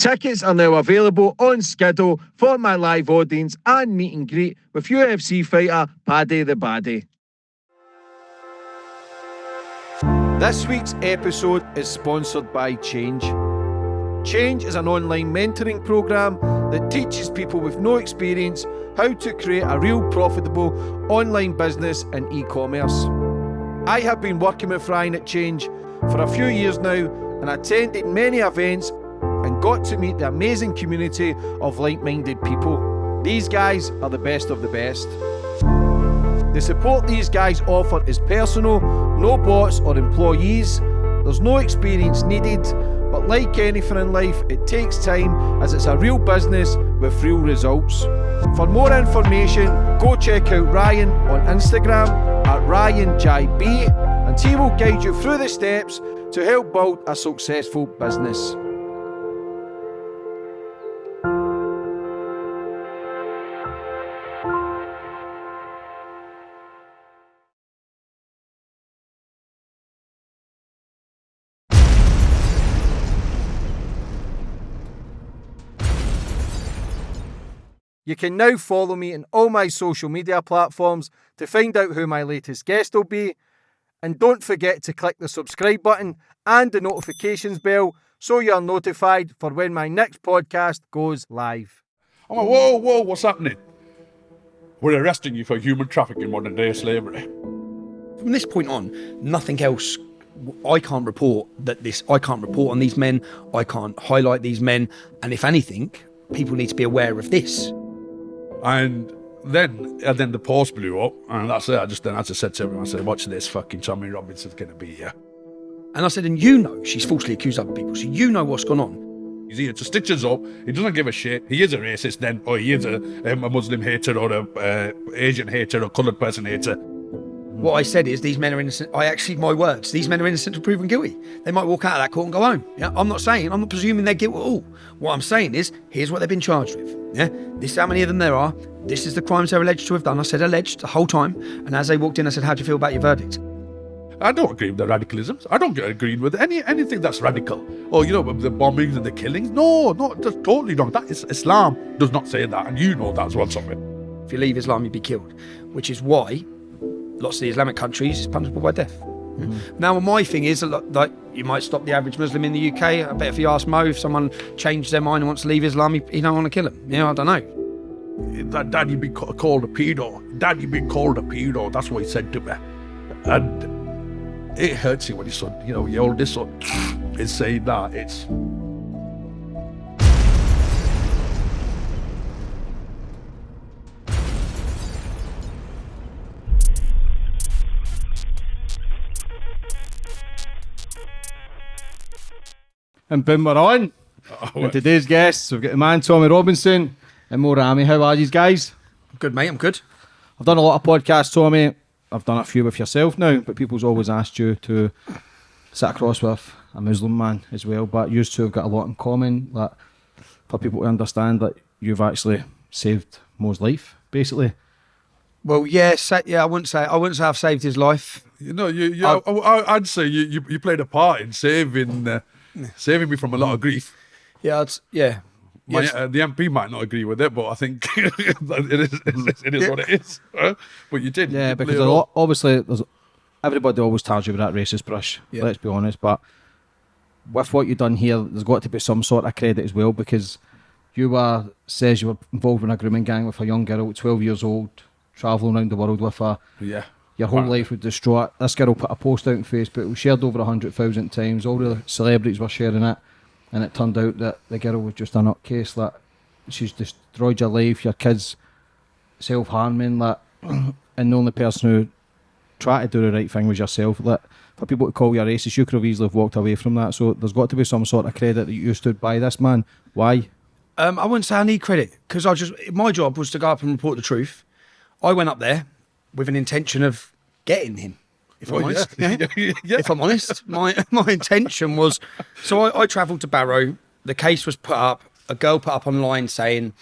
Tickets are now available on Skiddle for my live audience and meet and greet with UFC fighter Paddy the Baddy. This week's episode is sponsored by Change. Change is an online mentoring program that teaches people with no experience how to create a real profitable online business in e commerce. I have been working with Ryan at Change for a few years now and attended many events and got to meet the amazing community of like minded people. These guys are the best of the best. The support these guys offer is personal, no bots or employees, there's no experience needed, but like anything in life, it takes time as it's a real business with real results. For more information, go check out Ryan on Instagram at RyanJB and he will guide you through the steps to help build a successful business. You can now follow me on all my social media platforms to find out who my latest guest will be. And don't forget to click the subscribe button and the notifications bell so you're notified for when my next podcast goes live. I'm like, whoa, whoa, what's happening? We're arresting you for human trafficking, modern day slavery. From this point on, nothing else. I can't report that this. I can't report on these men. I can't highlight these men. And if anything, people need to be aware of this. And then and then the post blew up, and that's it. I just then I just said to everyone, I said, watch this fucking Tommy Robinson's gonna be here. And I said, and you know she's falsely accused other people, so you know what's gone on. He's here to stitch us up. He doesn't give a shit. He is a racist then, or he is a, um, a Muslim hater, or a uh, Asian hater, or coloured person hater. What I said is these men are innocent. I actually, my words, these men are innocent until proven guilty. They might walk out of that court and go home. Yeah, I'm not saying, I'm not presuming they're guilty at all. What I'm saying is, here's what they've been charged with. Yeah, this is how many of them there are. This is the crimes they're alleged to have done. I said alleged the whole time. And as they walked in, I said, how do you feel about your verdict? I don't agree with the radicalisms. I don't agree with any anything that's radical. Or you know, the bombings and the killings. No, no, that's totally wrong. That is Islam does not say that, and you know that's what's something. If you leave Islam, you'd be killed. Which is why lots of the Islamic countries is punishable by death. Mm. Now, my thing is, like, you might stop the average Muslim in the UK. I bet if you ask Mo, if someone changed their mind and wants to leave Islam, he, he don't want to kill him. You know, I don't know. That daddy be called a pedo. Daddy be called a pedo. That's what he said to me. And it hurts you when your son, you know, your oldest son is saying that. It's And boom, we're on. Oh, and today's guests, we've got the man Tommy Robinson and Mo Rami. How are you guys? Good, mate. I'm good. I've done a lot of podcasts, Tommy. I've done a few with yourself now, but people's always asked you to sit across with a Muslim man as well. But you two have got a lot in common. That for people to understand that you've actually saved Mo's life, basically. Well, yeah, yeah. I wouldn't say I wouldn't say I've saved his life. You know, you, you I, would say you, you, you played a part in saving. Uh, saving me from a lot of grief. Yeah, it's, yeah. My, yes. uh, the MP might not agree with it, but I think it is, it is, yeah. what it is. But you did. Yeah, because lot, obviously there's everybody always tells you with that racist brush. Yeah. Let's be honest, but with what you've done here, there's got to be some sort of credit as well because you were says you were involved in a grooming gang with a young girl, 12 years old, travelling around the world with her. Yeah your whole life would destroy it. This girl put a post out on Facebook, it was shared over 100,000 times, all the celebrities were sharing it, and it turned out that the girl was just a nutcase, that she's destroyed your life, your kids self-harming, that, and the only person who tried to do the right thing was yourself. That for people to call you a racist, you could have easily have walked away from that. So there's got to be some sort of credit that you stood by this man. Why? Um, I wouldn't say I need credit because I just my job was to go up and report the truth. I went up there with an intention of getting him. If I'm oh, honest, yeah. Yeah. yeah. if I'm honest, my my intention was so I, I travelled to Barrow. The case was put up. A girl put up online saying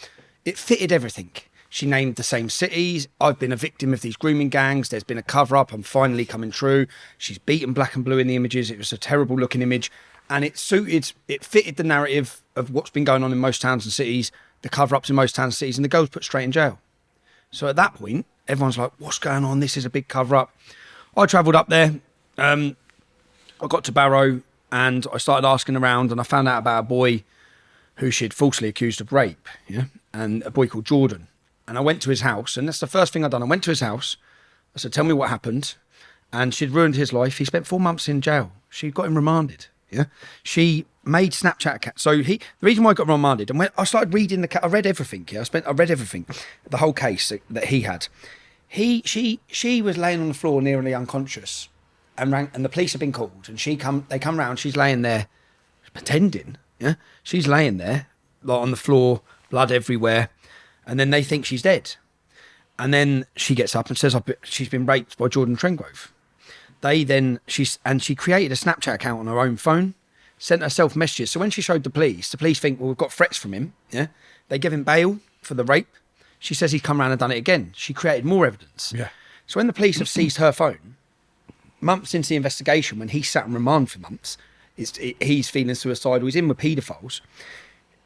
it fitted everything. She named the same cities. I've been a victim of these grooming gangs. There's been a cover up. I'm finally coming true. She's beaten black and blue in the images. It was a terrible looking image. and it suited, it fitted the narrative of what's been going on in most towns and cities, the cover ups in most towns and cities, and the girl was put straight in jail. So at that point, everyone's like, "What's going on? This is a big cover up." I travelled up there. Um, I got to Barrow and I started asking around, and I found out about a boy who she'd falsely accused of rape. Yeah, and a boy called Jordan. And I went to his house, and that's the first thing I'd done. I went to his house. I said, "Tell me what happened." And she'd ruined his life. He spent four months in jail. She got him remanded. Yeah, she made Snapchat account. So he, the reason why I got remanded, and when I started reading the, I read everything. Yeah, I spent, I read everything, the whole case that, that he had. He, she, she was laying on the floor nearly unconscious, and rang, and the police have been called, and she come, they come round. She's laying there, pretending. Yeah, she's laying there, like on the floor, blood everywhere, and then they think she's dead, and then she gets up and says, she's been raped by Jordan Trengrove they then she's and she created a Snapchat account on her own phone, sent herself messages. So when she showed the police, the police think, well, we've got threats from him. Yeah, they give him bail for the rape. She says he's come around and done it again. She created more evidence. Yeah. So when the police have seized her phone, months into the investigation, when he sat in remand for months, it's, it, he's feeling suicidal. He's in with paedophiles.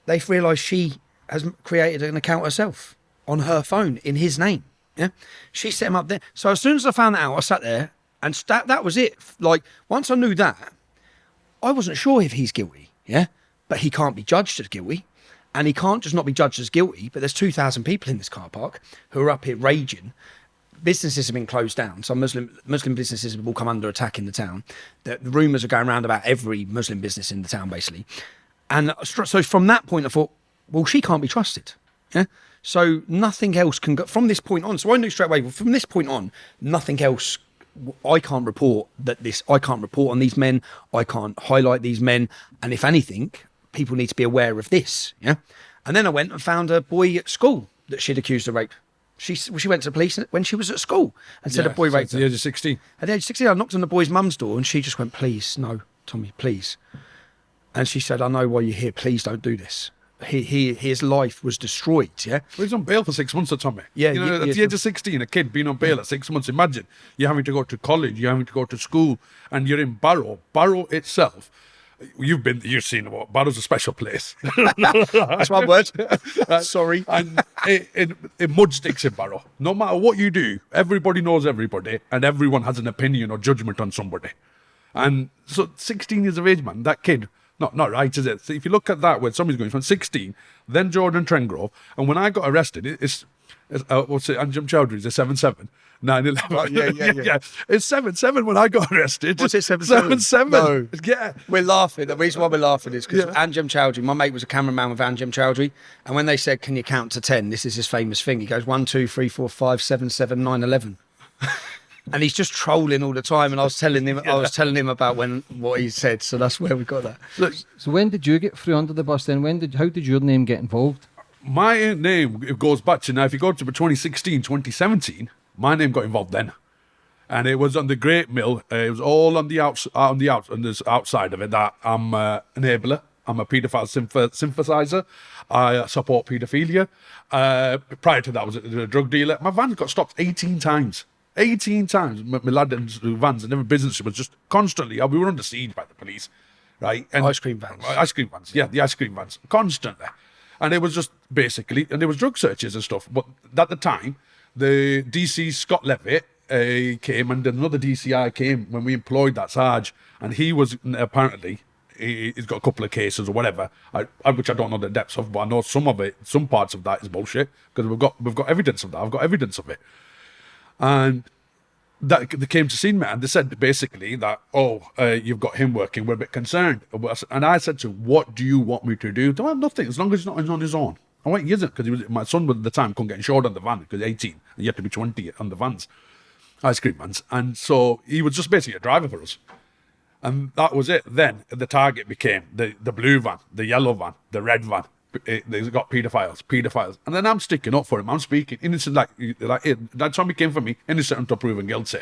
They've realised she has created an account herself on her phone in his name. Yeah, she set him up there. So as soon as I found that out, I sat there and that that was it. Like once I knew that, I wasn't sure if he's guilty. Yeah, but he can't be judged as guilty, and he can't just not be judged as guilty. But there's two thousand people in this car park who are up here raging. Businesses have been closed down. Some Muslim Muslim businesses will come under attack in the town. The, the rumours are going around about every Muslim business in the town, basically. And so from that point, I thought, well, she can't be trusted. Yeah. So nothing else can go from this point on. So I knew straight away. From this point on, nothing else I can't report that this, I can't report on these men, I can't highlight these men. And if anything, people need to be aware of this. Yeah. And then I went and found a boy at school that she'd accused of rape. She, she went to the police when she was at school and said Yeah, a boy raped her. at the age of 16. At the age of 16, I knocked on the boy's mum's door and she just went, please, no, Tommy, please. And she said, I know why you're here. Please don't do this. He, he, his life was destroyed. Yeah. Well, he's on bail for six months Tommy. Yeah, You know, yeah, at yeah, the age of 16, a kid being on bail at six months, imagine you're having to go to college, you're having to go to school, and you're in Barrow. Barrow itself, you've been, you've seen what Barrow's a special place. That's my word. Sorry. and it, it, it mud sticks in Barrow. No matter what you do, everybody knows everybody, and everyone has an opinion or judgment on somebody. And so, 16 years of age, man, that kid, not not right, is it? So if you look at that, where somebody's going from 16, then Jordan Trengrove, and when I got arrested, it, it's, it's uh, what's it? Anjem Choudary's a 7 7. 9 11. yeah, yeah, yeah. It's 7 7 when I got arrested. Was it 7-7? 7 7. No. Yeah. We're laughing. The reason why we're laughing is because Yeah. Anjem Choudary, my mate was a cameraman with Anjem Choudary, and when they said, "Can you count to 10? This is his famous thing. He goes one, two, three, four, five, seven, seven, nine, eleven. and he's just trolling all the time. And I was telling him, I was telling him about when what he said. So that's where we got that. Look, So when did you get through under the bus then? When did how did your name get involved? my name goes back to now if you go to 2016 2017 my name got involved then. And it was on the great mill. Uh, it was all on the outs on the out on this outside of it that i'm uh, enabler. I'm a paedophile sympathizer i uh, support paedophilia. Uh, prior to that I was a, a drug dealer. My van got stopped 18 times. 18 times. My, my lad and vans and every business was just constantly uh, we were under siege by the police right? And Ice cream vans. ice cream vans. Yeah the ice cream vans. Constantly. And it was just basically, and there was drug searches and stuff. But at the time, the DC Scott Levitt uh, came, and another DCI came when we employed that Sarge, and he was apparently he, he's got a couple of cases or whatever, I, which I don't know the depths of, but I know some of it, some parts of that is bullshit because we've got we've got evidence of that. I've got evidence of it, and that they came to see me and they said basically that oh uh, you've got him working. We're a bit concerned. And I said to him what do you want me to do? Well nothing as long as he's not on his own I went he isn't because he my son at the time couldn't get insured on the van because 18 and you had to be 20 on the vans ice cream vans and so he was just basically a driver for us and that was it. Then the target became the, the blue van, the yellow van, the red van. It, they got paedophiles, paedophiles. And then I'm sticking up for him. I'm speaking innocent, like, like eh, it, that Tommy came for me, innocent until proven guilty.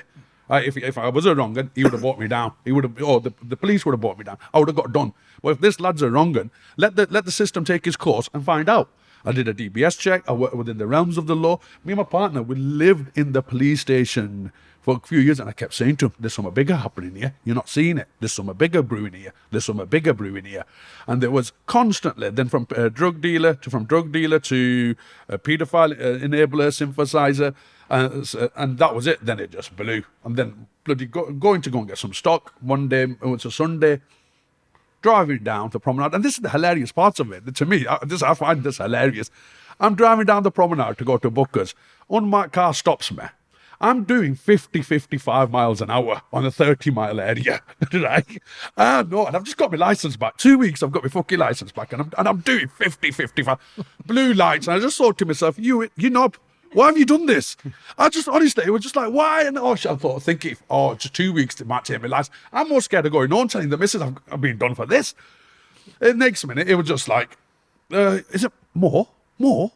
Right, if, if I was a wrong he would have brought me down. He would have, oh, the, the police would have brought me down. I would have got done. But if this lad's a wrong let the, let the system take its course and find out. I did a DBS check. I worked within the realms of the law. Me and my partner, we lived in the police station for a few years, and I kept saying to him, "There's something bigger happening here. You're not seeing it. There's something bigger brewing here. There's something bigger brewing here." And there was constantly, then from uh, drug dealer to from drug dealer to uh, paedophile uh, enabler, synthesizer, uh, uh, and that was it. Then it just blew. And then bloody go, going to go and get some stock one day. It was a Sunday driving down the promenade, and this is the hilarious parts of it. To me, I, this I find this hilarious. I'm driving down the promenade to go to Booker's. Unmarked car stops me. I'm doing 50, 55 miles an hour on a 30 mile area, right? Ah, no, and I've just got my license back. Two weeks, I've got my fucking license back, and I'm, and I'm doing 50, 55 blue lights. And I just thought to myself, you, you knob, why have you done this? I just honestly, it was just like, why? And oh, I thought, thinking, oh, just two weeks to take my license. I'm more scared of going on telling the missus I've, I've been done for this. The next minute, it was just like, uh, is it more? More?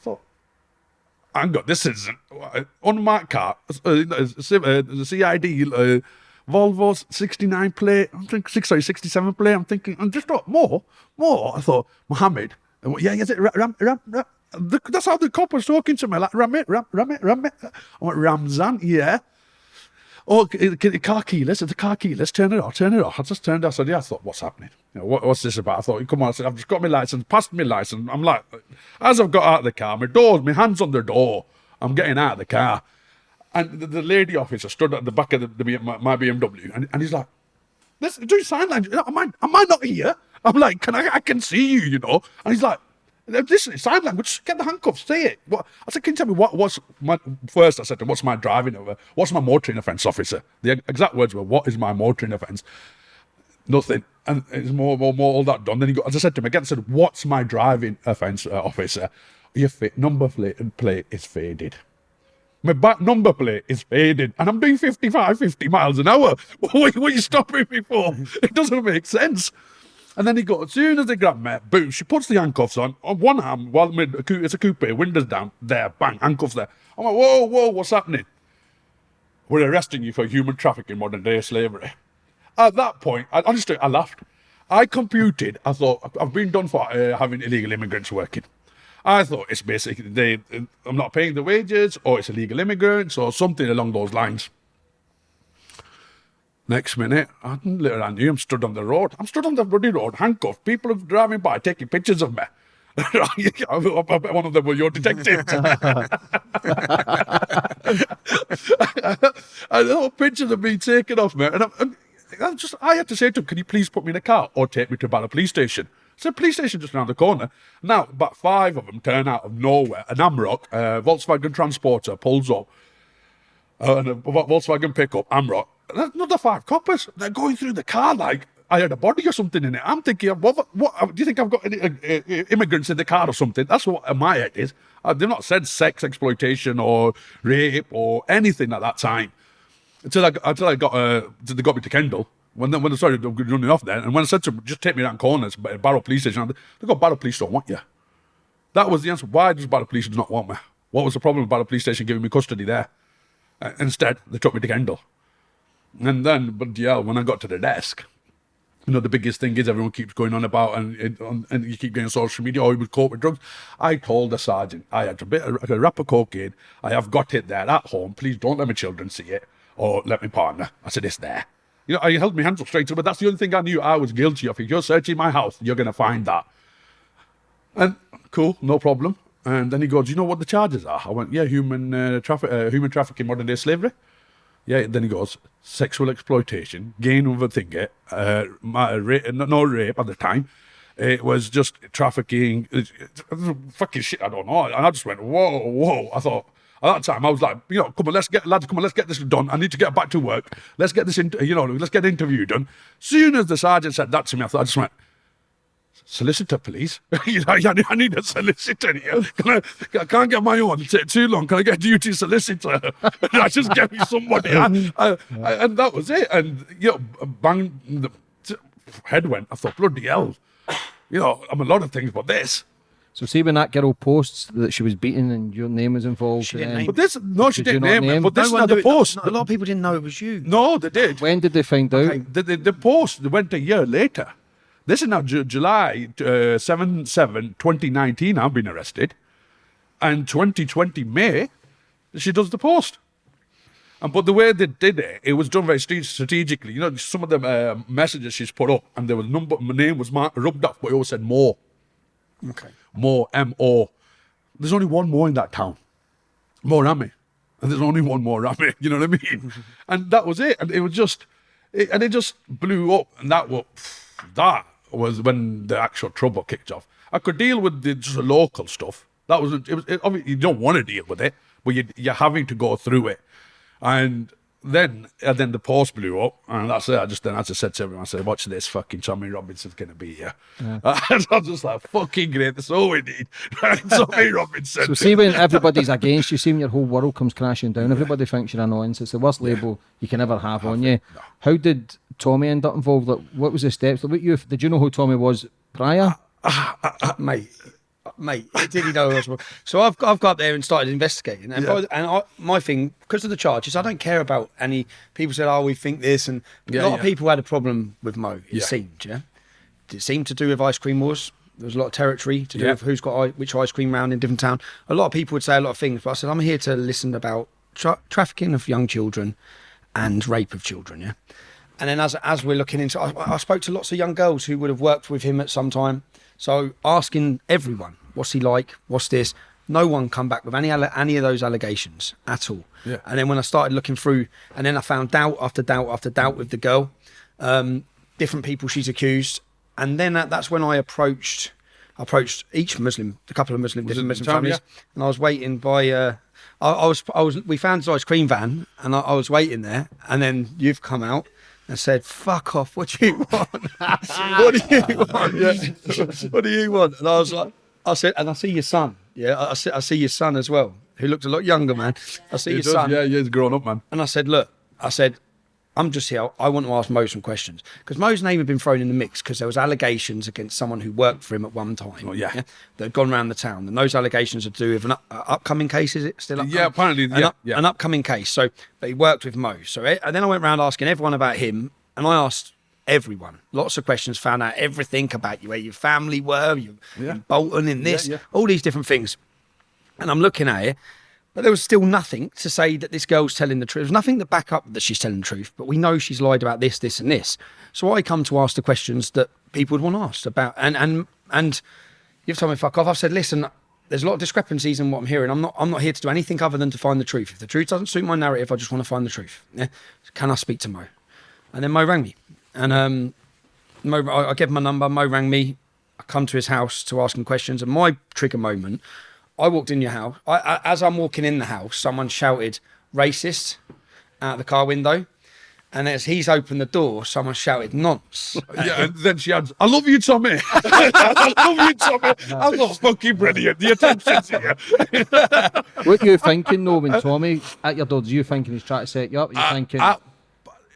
I thought, hang on, this isn't uh, unmarked car, uh, uh, the CID, uh, Volvo 69 plate, I'm thinking, six, sorry, 67 plate. I'm thinking, and just thought, more, more. I thought, Mohammed, and yeah, is it Ram, Ram, Ram? The, that's how the cop was talking to me, like, Ram it, Ram, Ram it, I went, Ramzan, yeah. Oh, c- car keyless, the car keyless, turn it off, turn it off. I just turned. I said, yeah, I thought, what's happening? You know, what, what's this about? I thought, come on, I said, I've just got my license, passed my license. I'm like, as I've got out of the car, my doors, my hands on the door, I'm getting out of the car. And the, the lady officer stood at the back of the, the, my, my BMW, and, and he's like, Let's do sign language. Am I, am I not here? I'm like, can I, I can see you, you know? And he's like, this is sign language. Get the handcuffs. Say it. What? I said, can you tell me what what's my first? I said, what's my driving over? What's my motoring offence, officer? The exact words were, what is my motoring offence? Nothing. And it's more, more, more all that done. Then he got, as I said to him again, I said, what's my driving offence, uh, officer? Your number plate, plate is faded. My back number plate is faded and I'm doing 55, 50 miles an hour. What are you stopping me for? It doesn't make sense. And then he got, as soon as they grab me, boom, she puts the handcuffs on, on one arm, while it's a coupe, windows down, there, bang, handcuffs there. I'm like, whoa, whoa, what's happening? We're arresting you for human trafficking, modern day slavery. At that point, I, honestly, I laughed. I computed, I thought, I've been done for uh, having illegal immigrants working. I thought it's basically they, I'm not paying the wages, or it's illegal immigrants, or something along those lines. Next minute, I literally I knew I'm stood on the road. I'm stood on the bloody road, handcuffed. People are driving by, taking pictures of me. One of them were your detectives. I know pictures of me taken off me, and I'm, and I just I had to say to him, "Can you please put me in a car or take me to Barrow Police Station?" So police station just around the corner. Now about five of them turn out of nowhere. An Amarok, uh, Volkswagen Transporter, pulls up, uh, and a Volkswagen pickup, Amarok. There's Another five coppers. They're going through the car like I had a body or something in it. I'm thinking, what? What? Do you think I've got any, uh, uh, immigrants in the car or something? That's what my head is. Uh, they've not said sex exploitation or rape or anything at that time until I until I got uh they got me to Kendal. When they, when they started running off then, and when I said to them, just take me around corners, Barrow Police Station, they go, Barrow Police don't want you. That was the answer. Why does Barrow Police not want me? What was the problem with Barrow Police Station giving me custody there? Uh, instead, they took me to Kendal. And then, but yeah, when I got to the desk, you know, the biggest thing is everyone keeps going on about, and and, on- and you keep getting social media, oh, he was caught with drugs. I told the sergeant, I had a bit of a wrap of cocaine. I have got it there at home. Please don't let my children see it, or let my partner. I said, it's there. You know, I held my hands up straight but that's the only thing I knew I was guilty of. If you're searching my house, you're going to find that. And cool, no problem. And then he goes, "Do you know what the charges are?" I went, "Yeah, human uh, traffic, uh, human trafficking, modern day slavery." Yeah. Then he goes, "Sexual exploitation, gain thing, uh, ma- ra- no, rape at the time. It was just trafficking, fucking shit. I don't know." And I just went, "Whoa, whoa!" I thought. At that time, I was like, you know, come on, let's get lads, come on, let's get this done. I need to get back to work. Let's get this, in, you know, let's get interview done. Soon as the sergeant said that to me, I thought I just went, solicitor, please. you know, I need- a solicitor here. Can I, I can't get my own. It take too long. Can I get a duty solicitor? I just get me somebody. I, I, I, and that was it. And, you know, bang, the head went. I thought, bloody hell. You know, I'm a lot of things, but this. So see when that girl posts that she was beaten and your name was involved. She didn't then- name But this, no, she did didn't name name- But this No is one not the knew- post. no, a lot of people didn't know it was you. No, they did. When did they find out? The, the, the post went a year later. This is now Ju- July uh, 7 7, 2019. I've been arrested. And 2020 May, she does the post. And but the way they did it, it was done very strate- strategically. You know, some of the uh, messages she's put up, and there was number. My name was marked, rubbed off, but it always said more, Okay. more, M O. There's only one more in that town, more Rami, and there's only one more Rami. You know what I mean? and that was it. And it was just, it, and it just blew up. And that was that was when the actual trouble kicked off. I could deal with the just local stuff. That was it. Was it, you don't want to deal with it, but you, you're having to go through it. And then and then the post blew up, and that's it. I just then I just said to everyone, I said, "Watch this, fucking Tommy Robinson's gonna be here." and I was just like, "Fucking great! That's all we need." Tommy Robinson. So see when everybody's against you, see when your whole world comes crashing down, everybody thinks you're annoyance. It's the worst label you can ever have on you. How did Tommy end up involved? Like, what was the steps? Like, what you did you know who Tommy was prior? Uh, uh, uh, mate, mate, did he know I was wrong? So I've I've got there and started investigating, and, by and I, my thing because of the charges, I don't care about any people said, oh, we think this, and Yeah, a lot yeah. of people had a problem with Mo. It Yeah. seemed, yeah, it seemed to do with ice cream wars. There was a lot of territory to do Yeah. with who's got which ice cream round in different town. A lot of people would say a lot of things, but I said I'm here to listen about tra- trafficking of young children and rape of children. Yeah. And then as as we're looking into, I, I spoke to lots of young girls who would have worked with him at some time. So asking everyone, what's he like? What's this? No one come back with any any of those allegations at all. Yeah. And then when I started looking through, and then I found doubt after doubt after doubt with the girl, um, different people she's accused, and then that, that's when I approached approached each Muslim, a couple of Muslim Was different Muslim families, and I was waiting by. Uh, I, I was I was we found his ice cream van, and I, I was waiting there, and then you've come out. And said, "Fuck off! What do you want? what do you want? Yeah. what do you want?" And I was like, "I said, and I see your son. Yeah, I, I see, I see your son as well, who looked a lot younger, man. I see He your does, son. yeah, yeah, he's grown up, man. And I said, look, I said, I'm just here. I want to ask Mo some questions because Mo's name had been thrown in the mix because there was allegations against someone who worked for him at one time. Oh, yeah. that had gone around the town, and those allegations are to do with an up, uh, upcoming case. Is it still? Upcoming? Yeah, apparently, an, yeah, up- yeah. an upcoming case. So, but he worked with Mo. So, eh, and then I went around asking everyone about him, and I asked everyone lots of questions. Found out everything about you, where your family were, you Yeah. in Bolton, in this, yeah. all these different things. And I'm looking at it, but there was still nothing to say that this girl's telling the truth. There's nothing to back up that she's telling the truth, but we know she's lied about this, this, and this. So I come to ask the questions that people would want asked about. And and and you've told me fuck off. I've said, listen, there's a lot of discrepancies in what I'm hearing. I'm not I'm not here to do anything other than to find the truth. If the truth doesn't suit my narrative, I just want to find the truth. Yeah? Can I speak to Mo? And then Mo rang me. And um Mo, I, I gave him my number. Mo rang me. I come to his house to ask him questions. And my trigger moment, I walked in your house. I, I, as I'm walking in the house, someone shouted "racist" out the car window. And as he's opened the door, someone shouted "nonce." Yeah, and then she adds, I love you, Tommy. I love you, Tommy. I love fucking brilliant. The attention's here. What are you thinking though when Tommy at your door? Do you thinking he's trying to set you up? Are you thinking I-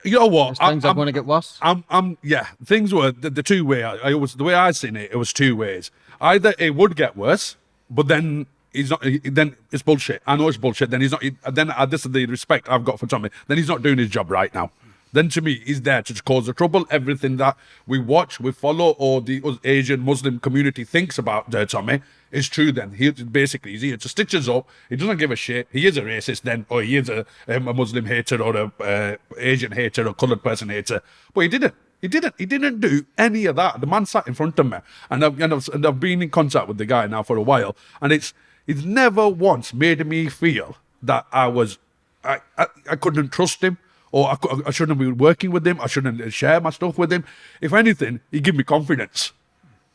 you know what? I- things are I'm- going to get worse? I'm, I'm, yeah. Things were the, the two way. I, I always the way I seen it. It was two ways. Either it would get worse, but then he's not. he- Then it's bullshit. I know it's bullshit. Then he's not. he- then uh, this is the respect I've got for Tommy. Then he's not doing his job right now. Then to me, he's there to cause the trouble. Everything that we watch, we follow, or the Asian Muslim community thinks about uh, Tommy is true. Then he basically he's here to stitch us up. He doesn't give a shit. He is a racist then, or he is a, um, a Muslim hater, or a uh, Asian hater, or coloured person hater. But he didn't. He didn't. He didn't do any of that. The man sat in front of me, and I've, and I've, and I've been in contact with the guy now for a while, and it's it's never once made me feel that I was I, I, I couldn't trust him or I, I shouldn't be working with him. I shouldn't share my stuff with him. If anything, he give me confidence.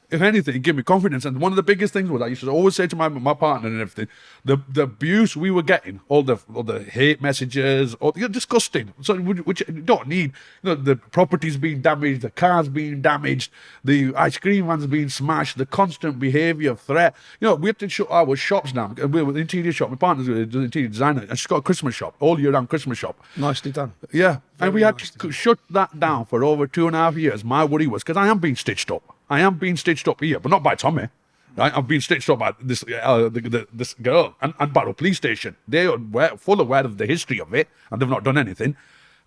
If anything, he give me confidence. And one of the biggest things was I used to always say to my my partner and everything, the the abuse we were getting, all the all the hate messages, all you're disgusting. So which, you don't need. You know, the properties being damaged, the cars being damaged, the ice cream vans being smashed, the constant behaviour, threat. You know, we had to shut our shops down. We were an interior shop. My partner's an interior designer, and she's got a Christmas shop, all year round Christmas shop. Nicely done. Yeah, and we had nice to shut that down for over two and a half years. My worry was because I am being stitched up. I am being stitched up here, but not by Tommy. Right? I'm being stitched up by this uh, the, the, this girl and, and Barrow Police Station. They are full aware of the history of it, and they've not done anything.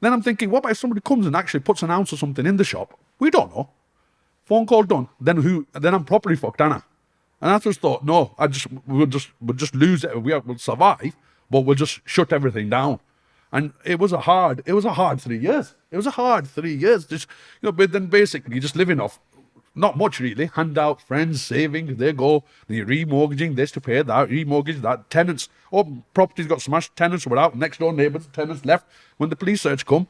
Then I'm thinking, what about if somebody comes and actually puts an ounce or something in the shop? We don't know. Phone call done. Then who? Then I'm properly fucked, Anna. And I just thought, no, I just we'll just we'll just lose it. We we'll survive, but we'll just shut everything down. And it was a hard, it was a hard three years. It was a hard three years. Just you know, but then basically just living off not much really. Handout, friends, savings, they go. You're remortgaging this to pay that, remortgage that. Tenants, oh, properties got smashed, tenants were out, next door neighbours, tenants left. When the police search come,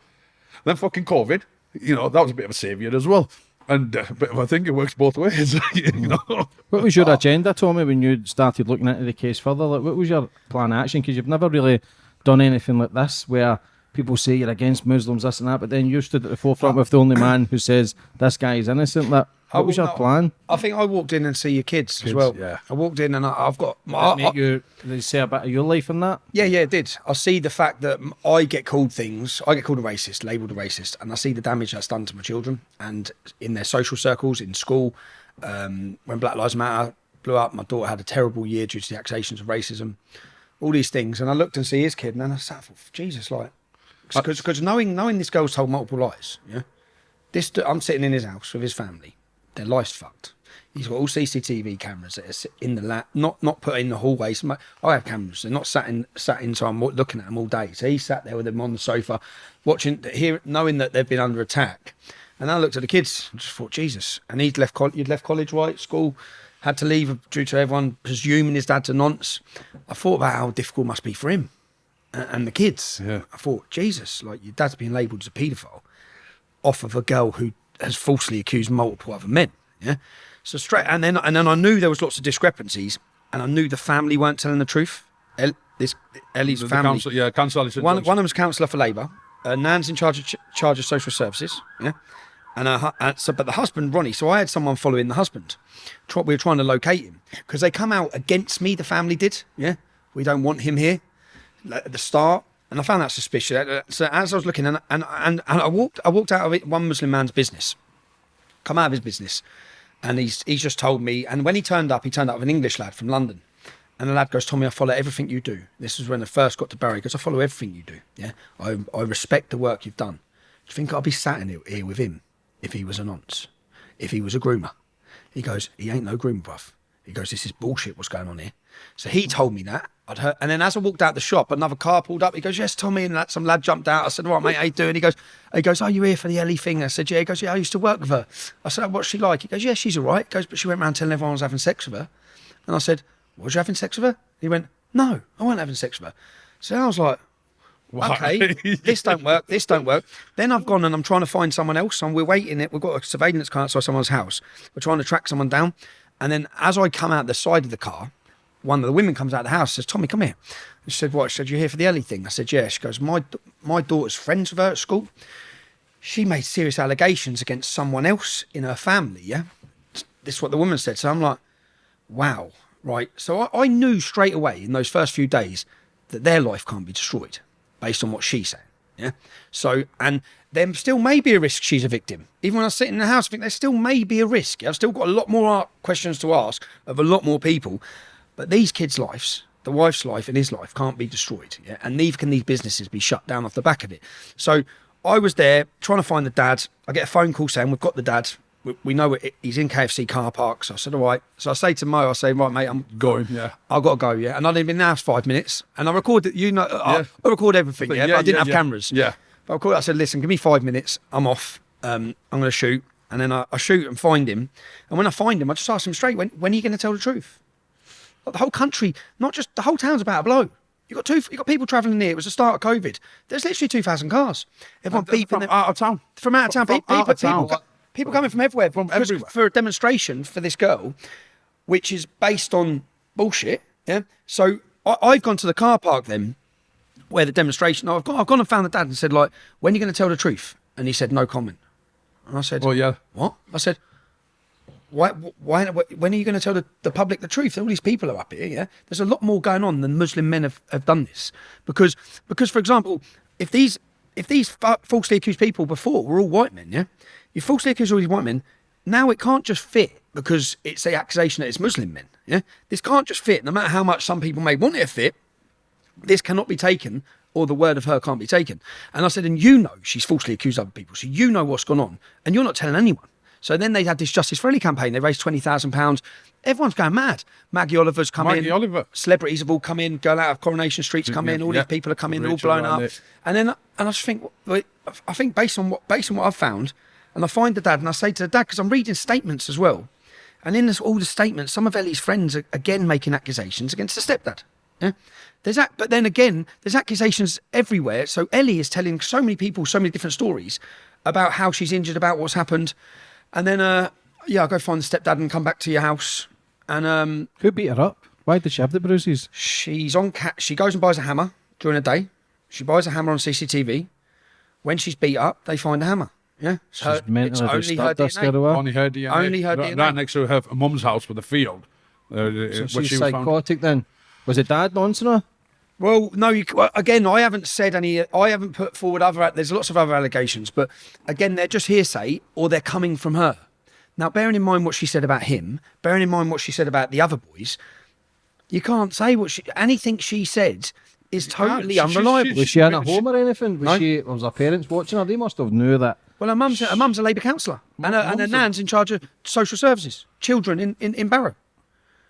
then fucking COVID, you know, that was a bit of a saviour as well. And uh, but I think it works both ways, you know. What was your agenda, Tommy, when you started looking into the case further? Like, what was your plan of action? Because you've never really done anything like this, where people say you're against Muslims, this and that, but then you stood at the forefront with the only man who says this guy is innocent. Like, what was your plan? I think I walked in and see your kids, as well. yeah. I walked in and I, I've got. Did I- make you, they say a bit of your life in that? Yeah, yeah, it did. I see the fact that I get called things. I get called a racist, labelled a racist, and I see the damage that's done to my children and in their social circles, in school. Um, when Black Lives Matter blew up, my daughter had a terrible year due to the accusations of racism. All these things, and I looked and see his kid, and then I sat for Jesus, like, because knowing knowing this girl's told multiple lies, yeah. This I'm sitting in his house with his family. Their life's fucked. He's got all CCTV cameras that are in the lap, not not put in the hallways. I have cameras. They're not sat in sat in, so I'm looking at them all day. So he sat there with them on the sofa, watching, here, knowing that they've been under attack. And I looked at the kids and just thought, Jesus. And he'd left you'd left college, right? School, had to leave due to everyone presuming his dad's a nonce. I thought about how difficult it must be for him and, and the kids. Yeah. I thought, Jesus, like your dad's being labelled as a paedophile off of a girl who has falsely accused multiple other men. Yeah. So straight, and then and then I knew there was lots of discrepancies, and I knew the family weren't telling the truth. El, this Ellie's The family. council, yeah, council. One, one of them's councillor for Labour. Uh, Nan's in charge of ch- charge of social services. Yeah, and uh, so but the husband Ronnie. So I had someone following the husband. Try, we were trying to locate him because they come out against me. The family did. Yeah, we don't want him here at the start. And I found that suspicious. Uh, So as I was looking, and and, and, and I walked, I walked out of it, one Muslim man's business, come out of his business, and he's he's just told me. And when he turned up, he turned up with an English lad from London, and the lad goes, "Tommy, I follow everything you do." This is when I first got to Barry. Goes, "I follow everything you do. Yeah, I I respect the work you've done. Do you think I'd be sat in here- here with him if he was a nonce, if he was a groomer?" He goes, "He ain't no groomer, bruv." He goes, "This is bullshit. What's going on here?" So he told me that. I'd heard, and then as I walked out the shop, another car pulled up. He goes, "Yes, Tommy," and that some lad jumped out. I said, "All right, mate, how you doing?" He goes, "He goes, are you here for the Ellie thing?" I said, "Yeah." He goes, "Yeah, I used to work with her." I said, "What's she like?" He goes, "Yeah, she's all right." He goes, "But she went around telling everyone I was having sex with her." And I said, "Was you having sex with her?" He went, "No, I wasn't having sex with her." So I was like, Why? okay, this don't work, this don't work. Then I've gone and I'm trying to find someone else, and we're waiting it. We've got a surveillance car outside someone's house. We're trying to track someone down, and then as I come out the side of the car, one of the women comes out of the house, says, "Tommy, come here." And she said, "What?" She said, you're here for the Ellie thing?" I said, "Yeah." She goes, "My my daughter's friends with her at school. She made serious allegations against someone else in her family. Yeah, this is what the woman said. So I'm like, wow, right. So I, I knew straight away in those first few days that their life can't be destroyed based on what she said, Yeah. So, and there still may be a risk she's a victim. Even when I sit in the house, I think there still may be a risk. I've still got a lot more questions to ask of a lot more people. But these kids' lives, the wife's life and his life, can't be destroyed. Yeah. And neither can these businesses be shut down off the back of it. So I was there trying to find the dad. I get a phone call saying, We've got the dad. We, we know it, he's in KFC car park. So I said, All right. So I say to Mo, I say, Right, mate, I'm Going, yeah. I've got to go, yeah. And I'd been in the house five minutes, and I recorded, you know, I, Yeah. I record everything, But yeah. yeah, but I didn't yeah, have cameras, Yeah. But I called. I said, listen, give me five minutes. I'm off. Um, I'm going to shoot, and then I, I shoot and find him. And when I find him, I just ask him straight, when when are you going to tell the truth? The whole country, not just the whole town's about to blow. You got two. You got people travelling here. It was the start of COVID. There's literally two thousand cars. Everyone beeping From them- out of town. from out of town. From people, out of people, town. people coming from everywhere, from everywhere. for a demonstration for this girl, which is based on bullshit. Yeah. So I, I've gone to the car park then, where the demonstration. I've gone, I've gone and found the dad and said like, when are you going to tell the truth? And he said no comment. And I said, Well, yeah. what? I said, why, why, when are you going to tell the, the public the truth? All these people are up here, yeah? There's a lot more going on than Muslim men have, have done this. Because, because, for example, if these, if these falsely accused people before were all white men, yeah? You falsely accuse all these white men, now it can't just fit because it's the accusation that it's Muslim men, yeah? This can't just fit, no matter how much some people may want it to fit, this cannot be taken or the word of her can't be taken. And I said, and you know she's falsely accused other people, so you know what's gone on, and you're not telling anyone. So then they had this Justice for Ellie campaign. They raised twenty thousand pounds. Everyone's going mad. Maggie Oliver's come Maggie in. Oliver. Celebrities have all come in. Girl out of Coronation Street's come in. All Yeah. these people are coming. They're all blown up. Riley. And then and I just think, I think based on what based on what I've found, and I find the dad and I say to the dad because I'm reading statements as well, and in this, all the statements, some of Ellie's friends are again making accusations against the stepdad. Yeah, there's that, but then again, there's accusations everywhere. So Ellie is telling so many people so many different stories about how she's injured, about what's happened, and then uh, yeah, I go find the stepdad and come back to your house, and um, Who beat her up? Why did she have the bruises? she's on cat. She goes and buys a hammer during the day. She buys a hammer on CCTV. When she's beat up, they find a hammer. Yeah, She's Her- mentally it's only her disturbed. That's DNA. her away. Only her DNA. Only her right, DNA. right next to her mum's house with a field. Uh, So where she's she was found. psychotic then. Was it dad nonsense her? Well, no. You, again, I haven't said any. I haven't put forward other. There's lots of other allegations, but again, they're just hearsay or they're coming from her. Now, bearing in mind what she said about him, bearing in mind what she said about the other boys, you can't say what she. Anything she said is totally She- she- unreliable. she- Was she in a home or anything? Was No. she? Was her parents watching her? They must have knew that. Well, her mum's her mum's a Labour councillor, and her, and her mum's a- nan's in charge of social services, children in, in, in Barrow.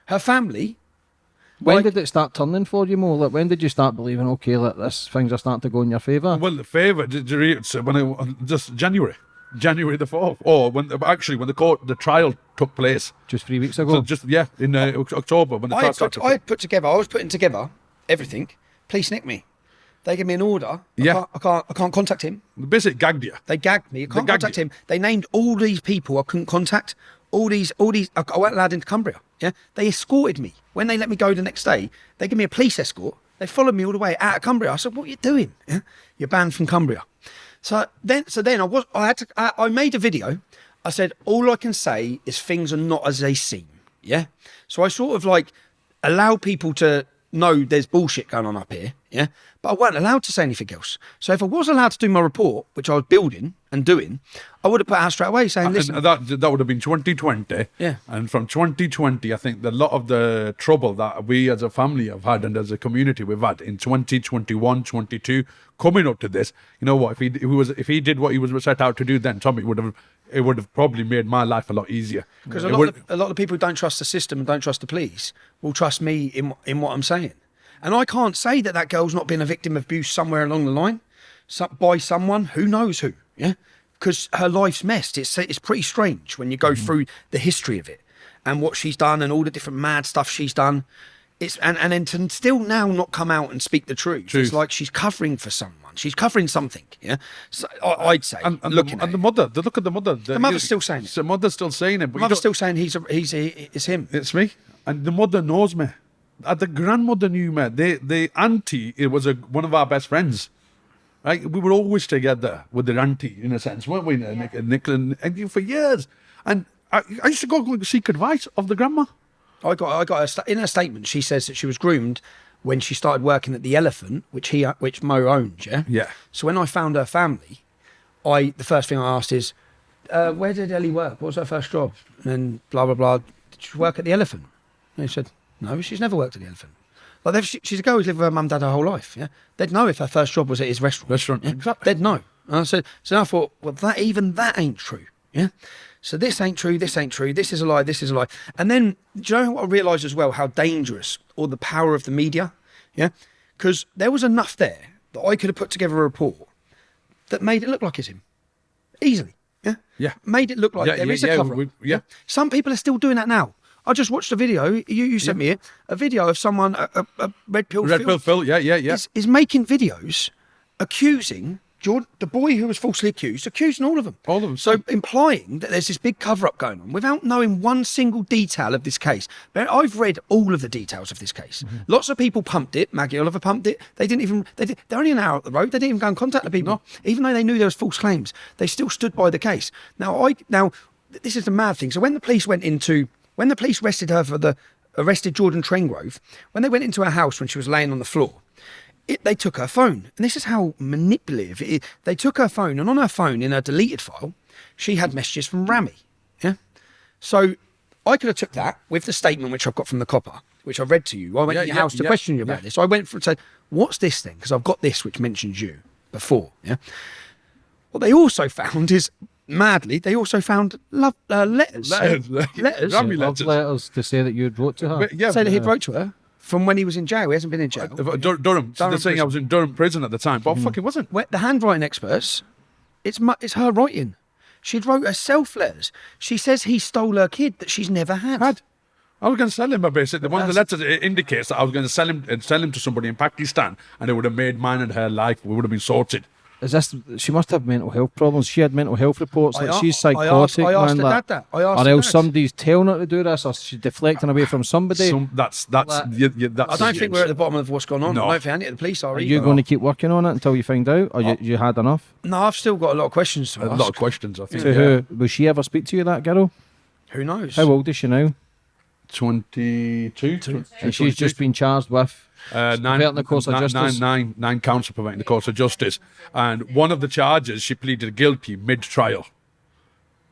Her family. When Like- did it start turning for you, Mo? Like, when did you start believing, okay, that this things are starting to go in your favour? Well, the favour did you read so when it just January, January the fourth, or when actually when the court the trial took place. Just three weeks So ago. just yeah, in uh, October when the I trial had, put, took I put together. I was putting together everything. Police nicked me. They gave me an order. I Yeah. can't, I can't. I can't contact him. basically gagged you. They gagged me. I can't gagged contact you. him. They named all these people I couldn't contact. All these. All these. I went allowed into Cumbria. Yeah. They escorted me when they let me go the next day. They gave me a police escort. They followed me all the way out of Cumbria. I said, "What are you doing? Yeah? You're banned from Cumbria." So then, so then I was. I had to. I, I made a video. I said, "All I can say is things are not as they seem." Yeah. So I sort of like allow people to know there's bullshit going on up here. Yeah. But I weren't allowed to say anything else. So if I was allowed to do my report, which I was building and doing, I would have put out straight away saying, uh, "Listen, And that that would have been 2020. Yeah. And from 2020, I think a lot of the trouble that we as a family have had and as a community we've had in 2021, 22, coming up to this, you know what? If he, if he was if he did what he was set out to do, then Tommy would have it would have probably made my life a lot easier. Because a lot, of, a lot of people who don't trust the system and don't trust the police will trust me in in what I'm saying. And I can't say that that girl's not been a victim of abuse somewhere along the line so, by someone who knows who. Yeah, because her life's messed. It's it's pretty strange when you go Mm-hmm. through the history of it and what she's done and all the different mad stuff she's done. It's and and then to still now not come out and speak the truth. It's like she's covering for someone. She's covering something. Yeah, so I, I'd say and, and, looking the, at and the mother, the look at the mother. The, mother's still saying it. The mother's still saying it. But you Mother's still saying he's a, he's a, it's him. It's me. And the mother knows me. Uh, the grandmother knew me. The the auntie, it was a, one of our best friends. Right? We were always together with the auntie, in a sense, weren't we, Nick, Nick and, and for years. And I, I used to go and seek advice of the grandma. I got I got a sta- in her statement. She says that she was groomed when she started working at the Elephant, which he which Mo owned. Yeah. Yeah. So when I found her family, I the first thing I asked is, uh, "Where did Ellie work? What was her first job?" And then blah blah blah. Did she work at the Elephant? And he said, "No, she's never worked at the Elephant." Like they've- she, she's a girl who's lived with her mum and dad her whole life. Yeah. They'd know if her first job was at his restaurant. Restaurant, Yeah? exactly. They'd know. And I said, so I thought, well, that even that ain't true. Yeah. So this ain't true. This ain't true. This is a lie. This is a lie. And then, do you know what I realised as well? How dangerous or the power of the media. Yeah. Because there was enough there that I could have put together a report that made it look like it's him, easily. Yeah. Yeah. Made it look like Yeah, there yeah, is a yeah, cover. we- yeah. Some people are still doing that now. I just watched a video. You, you sent me it. A video of someone, a, a, a red pill. Red Pill Phil, yeah, yeah, yeah. Is, is making videos accusing Jordan, the boy who was falsely accused, accusing all of them. All of them. So implying that there's this big cover up going on without knowing one single detail of this case. But I've read all of the details of this case. Mm-hmm. Lots of people pumped it. Maggie Oliver pumped it. They didn't even. They did, they're only an hour up the road. They didn't even go and contact the people, even though they knew there was false claims. They still stood by the case. Now I now this is the mad thing. So when the police went into when the police arrested her for the arrested Jordan Trengrove, when they went into her house when she was laying on the floor, it, they took her phone. And this is how manipulative it is. They took her phone, and on her phone, in her deleted file, she had messages from Rami. Yeah. So I could have took that with the statement which I've got from the copper, which I read to you. I went Yeah, to your yeah, house to yeah, question you about this. So I went for and said, "What's this thing?" Because I've got this which mentions you before. Yeah. What they also found is madly, they also found love uh, letters. Letters. Letters. Rami Love letters. letters to say that you'd wrote to her. But, yeah, Say that he'd wrote to her from when he was in jail. He hasn't been in jail. Uh, Dur- Durham. So Durham they're saying I prison. was in Durham prison at the time, but I fucking wasn't. Where- the handwriting experts, it's mu- it's her writing. She'd wrote herself letters. She says he stole her kid that she's never had. Had. I was going to sell him a basic. One of the letters it indicates that I was going to sell him and sell him to somebody in Pakistan, and it would have made mine and her life. We would have been sorted. Is this? She must have mental health problems. She had mental health reports. I Like a- she's I asked- psychotic, I asked man. her like- that. I asked or her else dad. somebody's telling her to do this, or she's deflecting away from somebody. Some, that's that's Like- yeah, yeah, that's. I don't think we're at the bottom of what's going on. No. I don't think any of the police are. Are you going to keep working on it until you find out, or you, you had enough? No, I've still got a lot of questions to a ask. lot of questions. I think. To who? Will she ever speak to you, that girl? Who knows? How old is she now? Twenty-two. And she's just been charged with. Uh, nine, Preventing the course of justice. nine- nine- nine counts of preventing the course of justice. And one of the charges, she pleaded guilty mid-trial.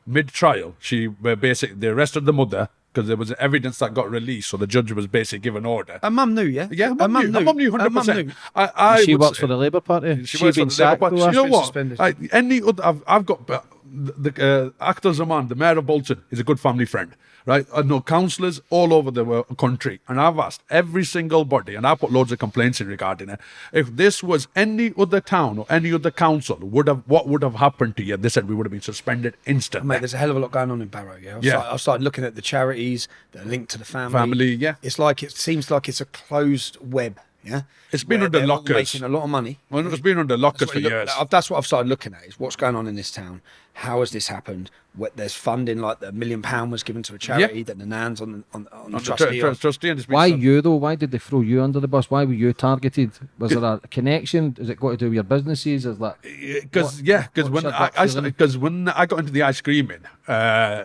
Mid-trial, she uh, basically, they arrested the mother because there was evidence that got released, so the judge was basically given order. Her mum knew, yeah. Yeah, her mum knew, her mum knew, 100%. knew. I, I she works say- for the Labour Party. She She works for been the Labour sacked. Party. You know what? I, any other, I've, I've got the uh, Akhtar Zaman, the mayor of Bolton, is a good family friend, right? I know councillors all over the wo- country, and I've asked every single body, and I put loads of complaints in regarding it. If this was any other town or any other council, would have what would have happened to you? They said we would have been suspended instantly. Mate, there's a hell of a lot going on in Barrow. Yeah, I've, Yeah. Started, I've started looking at the charities that are linked to the family. Family, yeah. It's like it seems like it's a closed web. Yeah, It's been Where under they're all lockers. making a lot of money. Well, it's been under lockers for years. look, that's what I've started looking at is what's going on in this town. How has this happened? What, there's funding like the million pound was given to a charity that the Nan's on the, on, on On the trustee. tr- tr- trustee, and Why sub- you though? Why did they throw you under the bus? Why were you targeted? Was there a connection? Is it got to do with your businesses? Is that because yeah, because when I, gut I feeling? because when I got into the ice creaming, uh,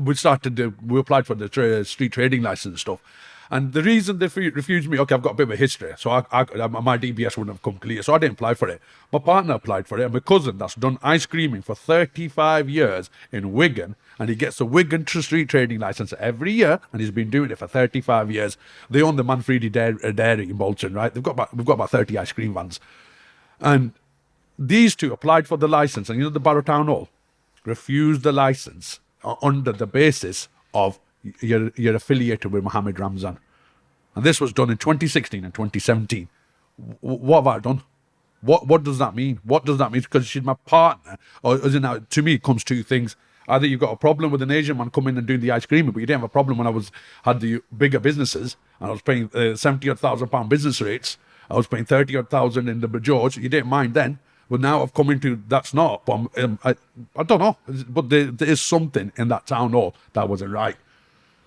we started to, we applied for the tra- street trading license and stuff. And the reason they refused me, okay, I've got a bit of a history, so I, I, my DBS wouldn't have come clear, so I didn't apply for it. My partner applied for it, and my cousin that's done ice creaming for 35 years in Wigan, and he gets a Wigan tr- street trading license every year, and he's been doing it for 35 years. They own the Manfredi Dairy, uh, in Bolton, right? They've got about, we've got about 30 ice cream vans. And these two applied for the license, and you know the Barrow Town Hall refused the license under the basis of you're, you're affiliated with Mohammed Ramzan. And this was done in 2016 and 2017. W- what have I done? What what does that mean? What does that mean? Because she's my partner, or is now? To me, it comes two things. Either you've got a problem with an Asian man coming and doing the ice cream, but you didn't have a problem when I was had the bigger businesses and I was paying uh, seventy odd thousand pound business rates. I was paying thirty odd thousand in the George. You didn't mind then, but now I've come into that's not. But um, I I don't know. But there, there is something in that town hall that wasn't right.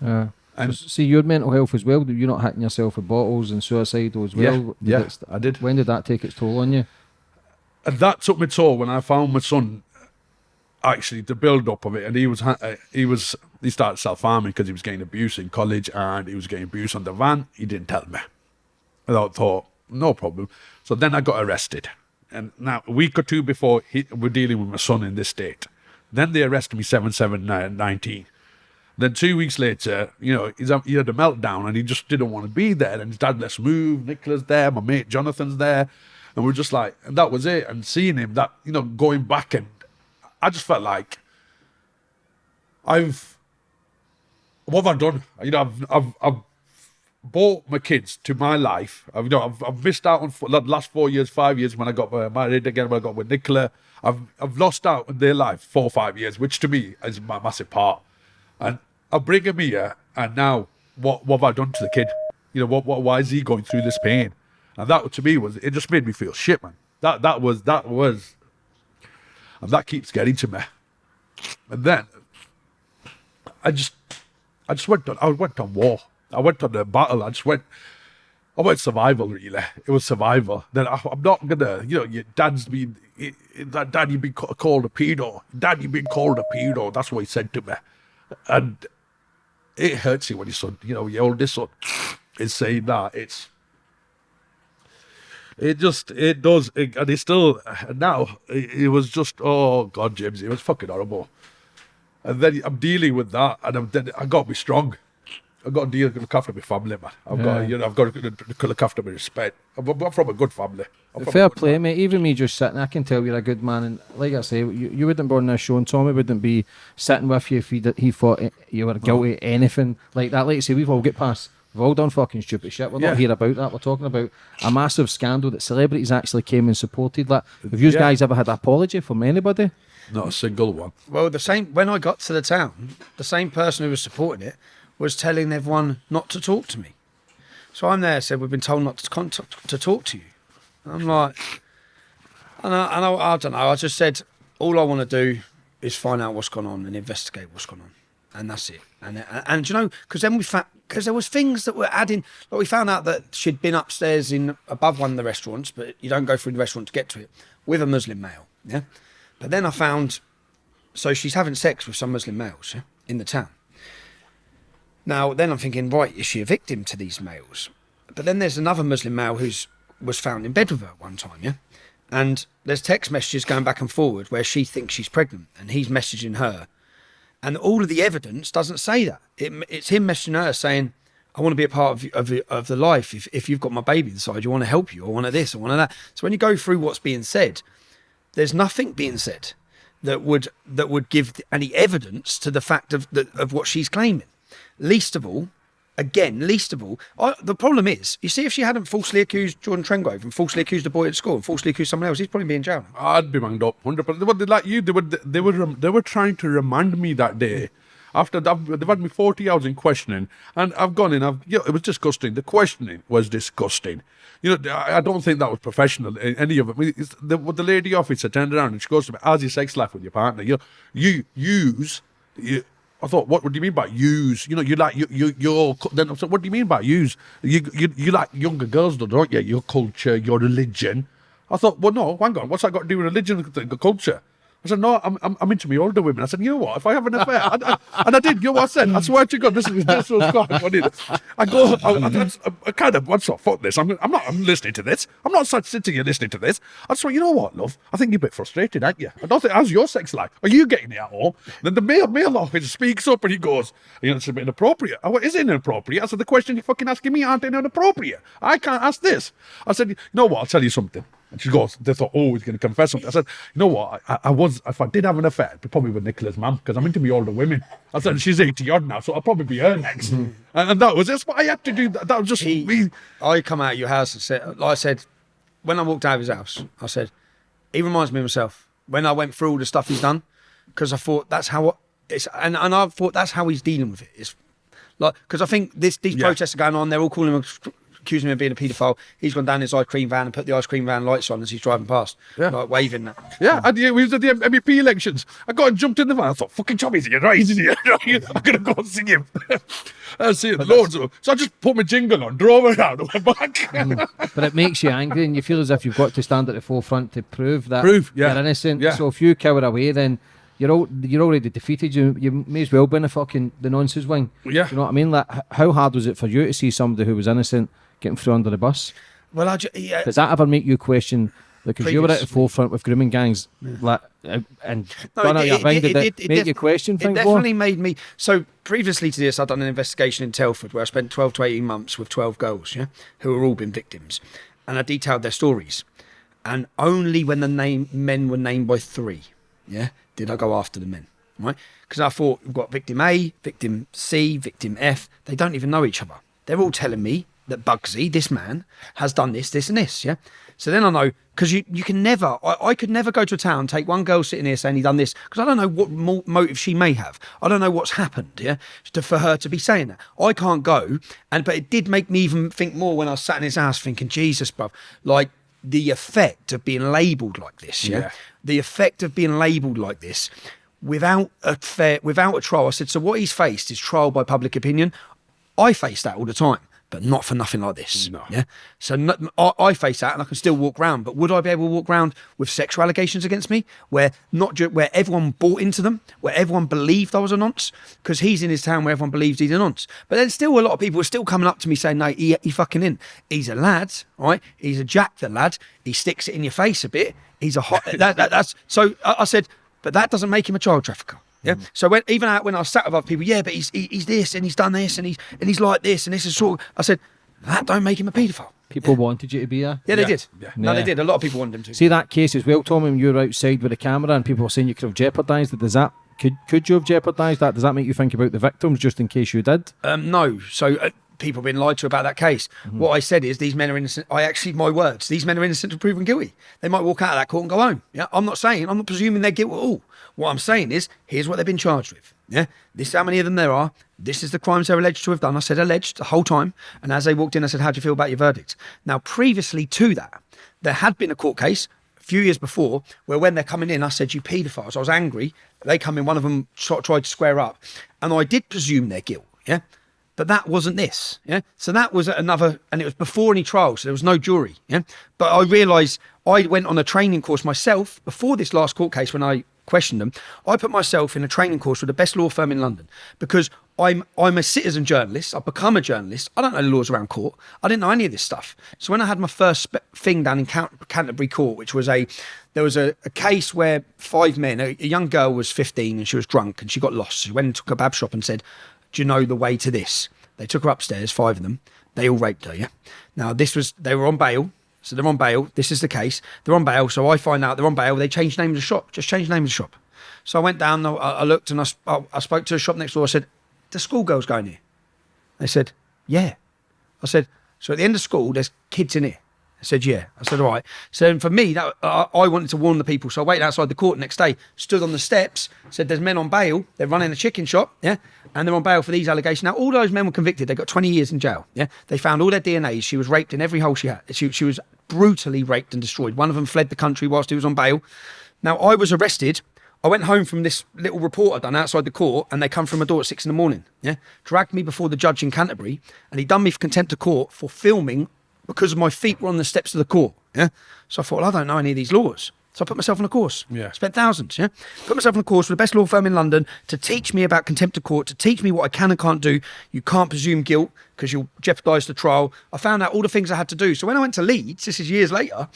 Uh, And- see your mental health as well. You're not hitting yourself with bottles and suicidal as well. Yeah, Did yeah, I did. When did that take its toll on you? And that took me toll when I found my son. Actually, the build up of it, and he was uh, he was he started self harming because he was getting abuse in college and he was getting abuse on the van. He didn't tell me. And I thought no problem. So then I got arrested, and now a week or two before he, we're dealing with my son in this state. Then they arrested me seven seven nine nineteen. Then two weeks later, you know, he had a meltdown and he just didn't want to be there. And his dad, let's move. Nicola's there, my mate Jonathan's there. And we're just like, and that was it. And seeing him, that, you know, going back and I just felt like I've, what have I done? You know, I've, I've, I've brought my kids to my life. I've, you know, I've, I've missed out on f- the last four years, five years when I got uh, married again, when I got with Nicola. I've, I've lost out on their life four or five years, which to me is my massive part. And I bring him here, and now what, what have I done to the kid? You know, what, what, why is he going through this pain? And that to me was, it just made me feel shit, man. That, that was, that was, and that keeps getting to me. And then I just, I just went on, I went on war. I went on the battle. I just went, I went survival, really. It was survival. Then I, I'm not gonna, you know, your dad's been, that dad, you've been called a pedo. Dad, you've been called a pedo. That's what he said to me. And it hurts you when your son, you know, your oldest son is saying that. It's, it just, it does. It, and it's still, now, it, it was just, oh God, James, it was fucking horrible. And then I'm dealing with that, and I'm, then I got to be strong. I've got to deal look after my family, man. I've got, you know, I've got to look after my respect. I'm, I'm from a good family. I'm from a Fair good play, mate. Even me just sitting, I can tell you're a good man. And like I say, you, you wouldn't be on this show, and Tommy wouldn't be sitting with you if he did, he thought you were guilty of anything like that. Like I say, we've all get past. We've all done fucking stupid shit. We're Yeah. not here about that. We're talking about a massive scandal that celebrities actually came and supported. Like, have you Yeah. guys ever had an apology from anybody? Not a single one. Well, the same when I got to the town, the same person who was supporting it was telling everyone not to talk to me. So I'm there, said we've been told not to contact, to talk to you. I'm like, and I, and I, I don't know. I just said all I want to do is find out what's gone on and investigate what's gone on, and that's it. And and, and you know, because then we found because there was things that were adding. Like we found out that she'd been upstairs in above one of the restaurants, but you don't go through the restaurant to get to it with a Muslim male. Yeah, but then I found so she's having sex with some Muslim males yeah, in the town. Now, then I'm thinking, right, is she a victim to these males? But then there's another Muslim male who's was found in bed with her one time, yeah? And there's text messages going back and forward where she thinks she's pregnant and he's messaging her. And all of the evidence doesn't say that. It, it's him messaging her saying, I want to be a part of, of, of the life. If, if you've got my baby inside, you want to help you. I want to this, I want to that. So when you go through what's being said, there's nothing being said that would that would give any evidence to the fact of the, of what she's claiming. Least of all, again, least of all, I, the problem is, you see, if she hadn't falsely accused Jordan Trengrove and falsely accused a boy at school and falsely accused someone else, he'd probably be in jail. I'd be manged up, hundred percent. They were like you. They were they were they were trying to remind me that day. After that, they've had me forty hours in questioning, and I've gone in. I've yeah, it was disgusting. The questioning was disgusting. You know, I I don't think that was professional. Any of it. I mean, the, the lady officer turned around and she goes to me, "How's your sex life with your partner? You you use you." I thought, what, what do you mean by use? You know, you like you you you're then I said, what do you mean by use? You you you like younger girls, though, don't you? Your culture, your religion. I thought, well, no, hang on, what's that got to do with religion and culture? I said, no, I'm, I'm, I'm into me older women. I said, you know what? If I have an affair, and, and, and I did, you know what I said? I swear to God, this is this was quite funny. I go, I, I, I, I kind of, what's up? Fuck this. I'm, I'm not, I'm listening to this. I'm not sitting here listening to this. I just went, you know what, love? I think you're a bit frustrated, aren't you? I don't think, how's your sex life? Are you getting it at home? Then the male, male officer speaks up and he goes, you know, it's a bit inappropriate. I went, is it inappropriate? I said, the question you're fucking asking me aren't inappropriate. I can't ask this. I said, you know what? I'll tell you something. And she goes, they thought, oh, he's going to confess something. I said, you know what? I, I was, if I did have an affair, it'd be probably with Nicola's mum because I'm into me older women. I said, she's 80 odd now, so I'll probably be her next. Mm-hmm. And, and that was, that's what I had to do. That, that was just He- me. I come out of your house and said, like I said, when I walked out of his house, I said, he reminds me of myself when I went through all the stuff he's done, because I thought that's how it's, and, and I thought that's how he's dealing with it. It's like because I think this these Yeah. protests are going on. They're all calling him, accusing him of being a paedophile. He's gone down his ice cream van and put the ice cream van lights on as he's driving past, Yeah. like waving that. Yeah, and yeah, we was at the MEP elections. I got and jumped in the van. I thought, fucking Tommy's here, right? Isn't he? I'm going to go and see him. I see it, loads of them. So I just put my jingle on, drove around, and went back. Mm. But it makes you angry, and you feel as if you've got to stand at the forefront to prove that Prove, yeah. you're innocent. Yeah. So if you cower away, then you're all, you're already defeated. You you may as well be in the fucking the nonsense wing. Yeah. you know what I mean. Like, how hard was it for you to see somebody who was innocent getting thrown under the bus? Well, I yeah, Does that ever make you question? Because you were at the forefront with grooming gangs, like, uh, and No, it- it- it- did it- it, make you question It more? definitely made me. So previously to this, I'd done an investigation in Telford where I spent 12 to 18 months with 12 girls, yeah, who were all been victims, and I detailed their stories. And only when the name men were named by three, yeah, did I go after the men, right? Because I thought we've got victim A, victim C, victim F. They don't even know each other. They're all telling me that Bugsy, this man, has done this, this, and this. Yeah. So then I know because you you can never. I, I could never go to a town, take one girl sitting here saying he done this because I don't know what mo- motive she may have. I don't know what's happened. Yeah. To, for her to be saying that, I can't go. And but it did make me even think more when I was sat in his house, thinking, Jesus, bruv, like the effect of being labelled like this. yeah? Yeah. the effect of being labelled like this without a fair without a trial. I said, so what he's faced is trial by public opinion. I face that all the time, but not for nothing like this. No. Yeah. So no, I, I face that, and I can still walk round. But would I be able to walk round with sexual allegations against me, where not where everyone bought into them, where everyone believed I was a nonce? Because he's in his town where everyone believes he's a nonce. But then still, a lot of people are still coming up to me saying, "No, he, he fucking in. He's a lad, right? He's a jack, the lad. He sticks it in your face a bit. He's a hot. that, that, that's so. I, I said, but that doesn't make him a child trafficker. Yeah. So when even out when I sat with other people, yeah, but he's he, he's this and he's done this and he's and he's like this and this is sort. Of, I said that don't make him a paedophile. People wanted you to be a. Yeah, they Yeah, did. yeah. No, they did. A lot of people wanted him to. See that case as well, Tommy, when you were outside with a camera and people were saying you could have jeopardised it. Does that could could you have jeopardised that? Does that make you think about the victims just in case you did? Um, no. So uh, people have been lied to about that case. Mm-hmm. What I said is these men are innocent. I actually, my words, these men are innocent until proven guilty. They might walk out of that court and go home. Yeah. I'm not saying, I'm not presuming they're guilty at all. What I'm saying is, here's what they've been charged with. Yeah. This is how many of them there are. This is the crimes they're alleged to have done. I said alleged the whole time. And as they walked in, I said, how do you feel about your verdict? Now, previously to that, there had been a court case a few years before where when they're coming in, I said, you paedophiles. I was angry. They come in, one of them tried to square up. And I did presume their guilt. Yeah. But that wasn't this. Yeah. So that was another, and it was before any trial. So there was no jury. Yeah. But I realised I went on a training course myself before this last court case when I questioned them. I put myself in a training course with the best law firm in London because I'm I'm a citizen journalist. I've become a journalist. I don't know the laws around court. I didn't know any of this stuff. So when I had my first thing down in Count- Canterbury Court, which was a there was a, a case where five men, a, a young girl was 15 and she was drunk and she got lost. She went took a bab shop and said, "Do you know the way to this?" They took her upstairs, five of them. They all raped her. Yeah. Now this was they were on bail. So they're on bail. This is the case. They're on bail. So I find out they're on bail. They changed the name of the shop. Just changed the name of the shop. So I went down. I, looked and I, I, spoke to a shop next door. I said, "The schoolgirls going here?" They said, "Yeah." I said, "So at the end of school, there's kids in here." Said, "Yeah." I said, "All right." So for me, that I I wanted to warn the people. So I waited outside the court next day, stood on the steps, said, "There's men on bail. They're running a chicken shop, yeah, and they're on bail for these allegations." Now, all those men were convicted. They got 20 years in jail. Yeah, they found all their DNAs. She was raped in every hole she had. She she was brutally raped and destroyed. One of them fled the country whilst he was on bail. Now, I was arrested. I went home from this little report I'd done outside the court, and they come from my door at six in the morning. Yeah, dragged me before the judge in Canterbury, and he done me for contempt of court for filming because my feet were on the steps of the court. Yeah, so I thought, well, I don't know any of these laws. So I put myself on a course. Yeah. Spent thousands. Yeah. Put myself on a course with the best law firm in London to teach me about contempt of court, to teach me what I can and can't do. You can't presume guilt because you'll jeopardise the trial. I found out all the things I had to do. So when I went to Leeds, this is years later,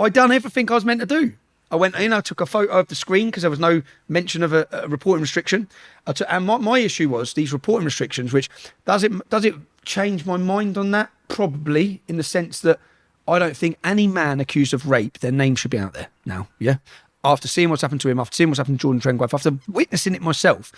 I'd done everything I was meant to do. I went in, I took a photo of the screen because there was no mention of a, a reporting restriction. Took, and my, my issue was these reporting restrictions, which does it does it change my mind on that? Probably in the sense that I don't think any man accused of rape, their name should be out there now. Yeah. After seeing what's happened to him, after seeing what's happened to Jordan Trengrove, after witnessing it myself,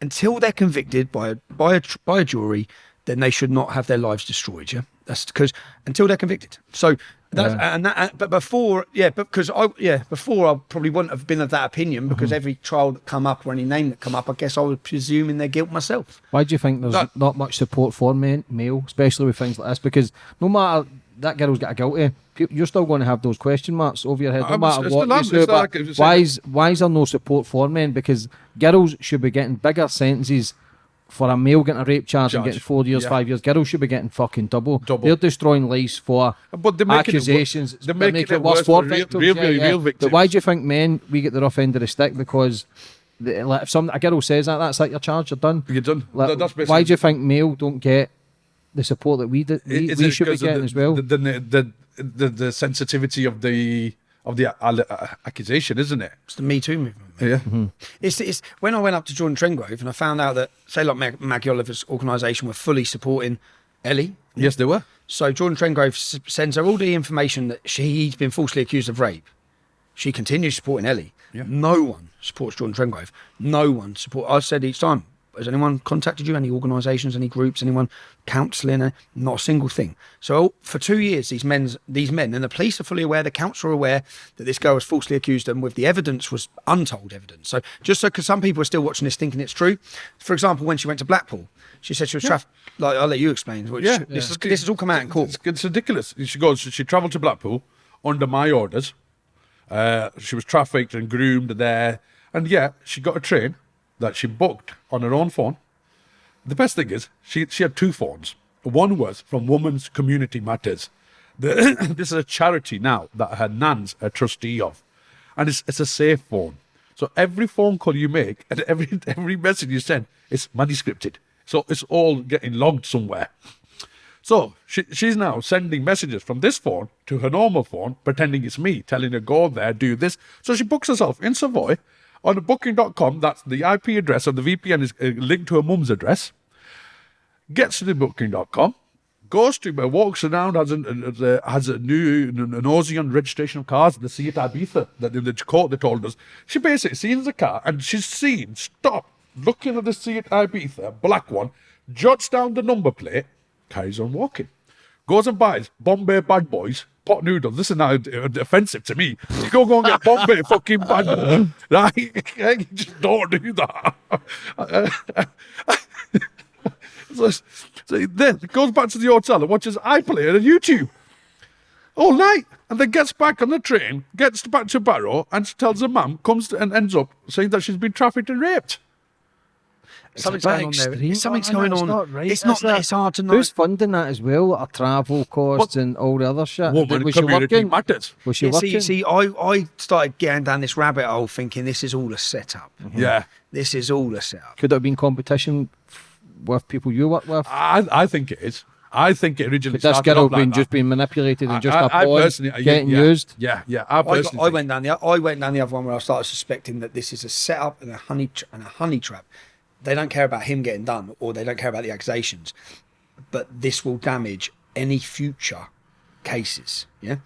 until they're convicted by a by a by a jury, then they should not have their lives destroyed. Yeah, that's because until they're convicted. So that's and that. But before, yeah, because I yeah before I probably wouldn't have been of that opinion because mm-hmm. every trial that come up or any name that come up, I guess I was presuming their guilt myself. Why do you think there's That- not much support for men, male, especially with things like this? Because no matter that girl's got a guilty, you're still going to have those question marks over your head, no matter it's what you lamp- say. But like- why is why is there no support for men? Because girls should be getting bigger sentences. For a male getting a rape charge and getting four years, Yeah. five years, girls should be getting fucking double. Double. They're destroying lives for But they're making it accusations. they're making it worse worse for for real- victims. real- yeah, real- yeah. real But why do you think men we get the rough end of the stick? Because the, like, if some a girl says that, that's like your charge, you're done. You're done. Like, why do you think male don't get the support that we did, we, we should be getting the, as well? The, the, the, the sensitivity of the of the uh, uh, accusation, isn't it? It's the Me Too movement. Yeah. It's, it's when I went up to Jordan Trengrove and I found out that, say, like Mag- Maggie Oliver's organisation were fully supporting Ellie. Yes, they were. So Jordan Trengrove s- sends her all the information that she's been falsely accused of rape. She continues supporting Ellie. Yeah. No one supports Jordan Trengrove. No one support. I said each time, has anyone contacted you? Any organisations? Any groups? Anyone counselling? Uh, Not a single thing. So for two years, these men's these men and the police are fully aware. The council are aware that this girl was falsely accused, and with the evidence was untold evidence. So just so because some people are still watching this thinking it's true. For example, when she went to Blackpool, she said she was trafficked. Like I'll let you explain. Which, Yeah, this is this has all come out in court. It's, it's ridiculous. She goes. She travelled to Blackpool under my orders. Uh, she was trafficked and groomed there, and yeah, she got a train that she booked on her own phone. The best thing is she she had two phones. One was from Women's Community Matters. The, this is a charity now that her nan's a trustee of, and it's it's a safe phone. So every phone call you make and every every message you send is money scripted. So it's all getting logged somewhere. So she, she's now sending messages from this phone to her normal phone, pretending it's me, telling her go there, do this. So she books herself in Savoy on booking.com, that's the IP address of the VPN is uh, linked to her mum's address. Gets to the booking.com, goes to uh, walks around, has a, has a new an Aussie on registration of cars, the Seat Ibiza that the court they told us. She basically sees the car and she's seen stop looking at the Seat Ibiza, black one, jots down the number plate, carries on walking. Goes and buys Bombay Bad Boys pot noodles. This is now offensive to me. You go go and get Bombay fucking Bad Boys. Right? You just don't do that. so, so then goes back to the hotel and watches iPlayer on YouTube all night. And then gets back on the train, gets back to Barrow, and tells her mum, comes to, and ends up saying that she's been trafficked and raped. Something's going on there. Something's but going know it's on. not right, It's not. is? It's hard to know. Who's funding that as well? Our travel costs and all the other shit. Woman was she community working? matters. Was she Yeah, working? see, see, I, I started getting down this rabbit hole thinking this is all a setup. Mm-hmm. Yeah. This is all a setup. Could it have been competition with people you work with? I, I think it is. I think it originally Could this started girl off like been that. just being manipulated and just I, a I pawn personally, getting yeah, used? Yeah, yeah. I I, got, personally I think- went down the I went down the other one where I started suspecting that this is a setup and a honey tr- and a honey trap. They don't care about him getting done, or they don't care about the accusations, but this will damage any future cases. Yeah.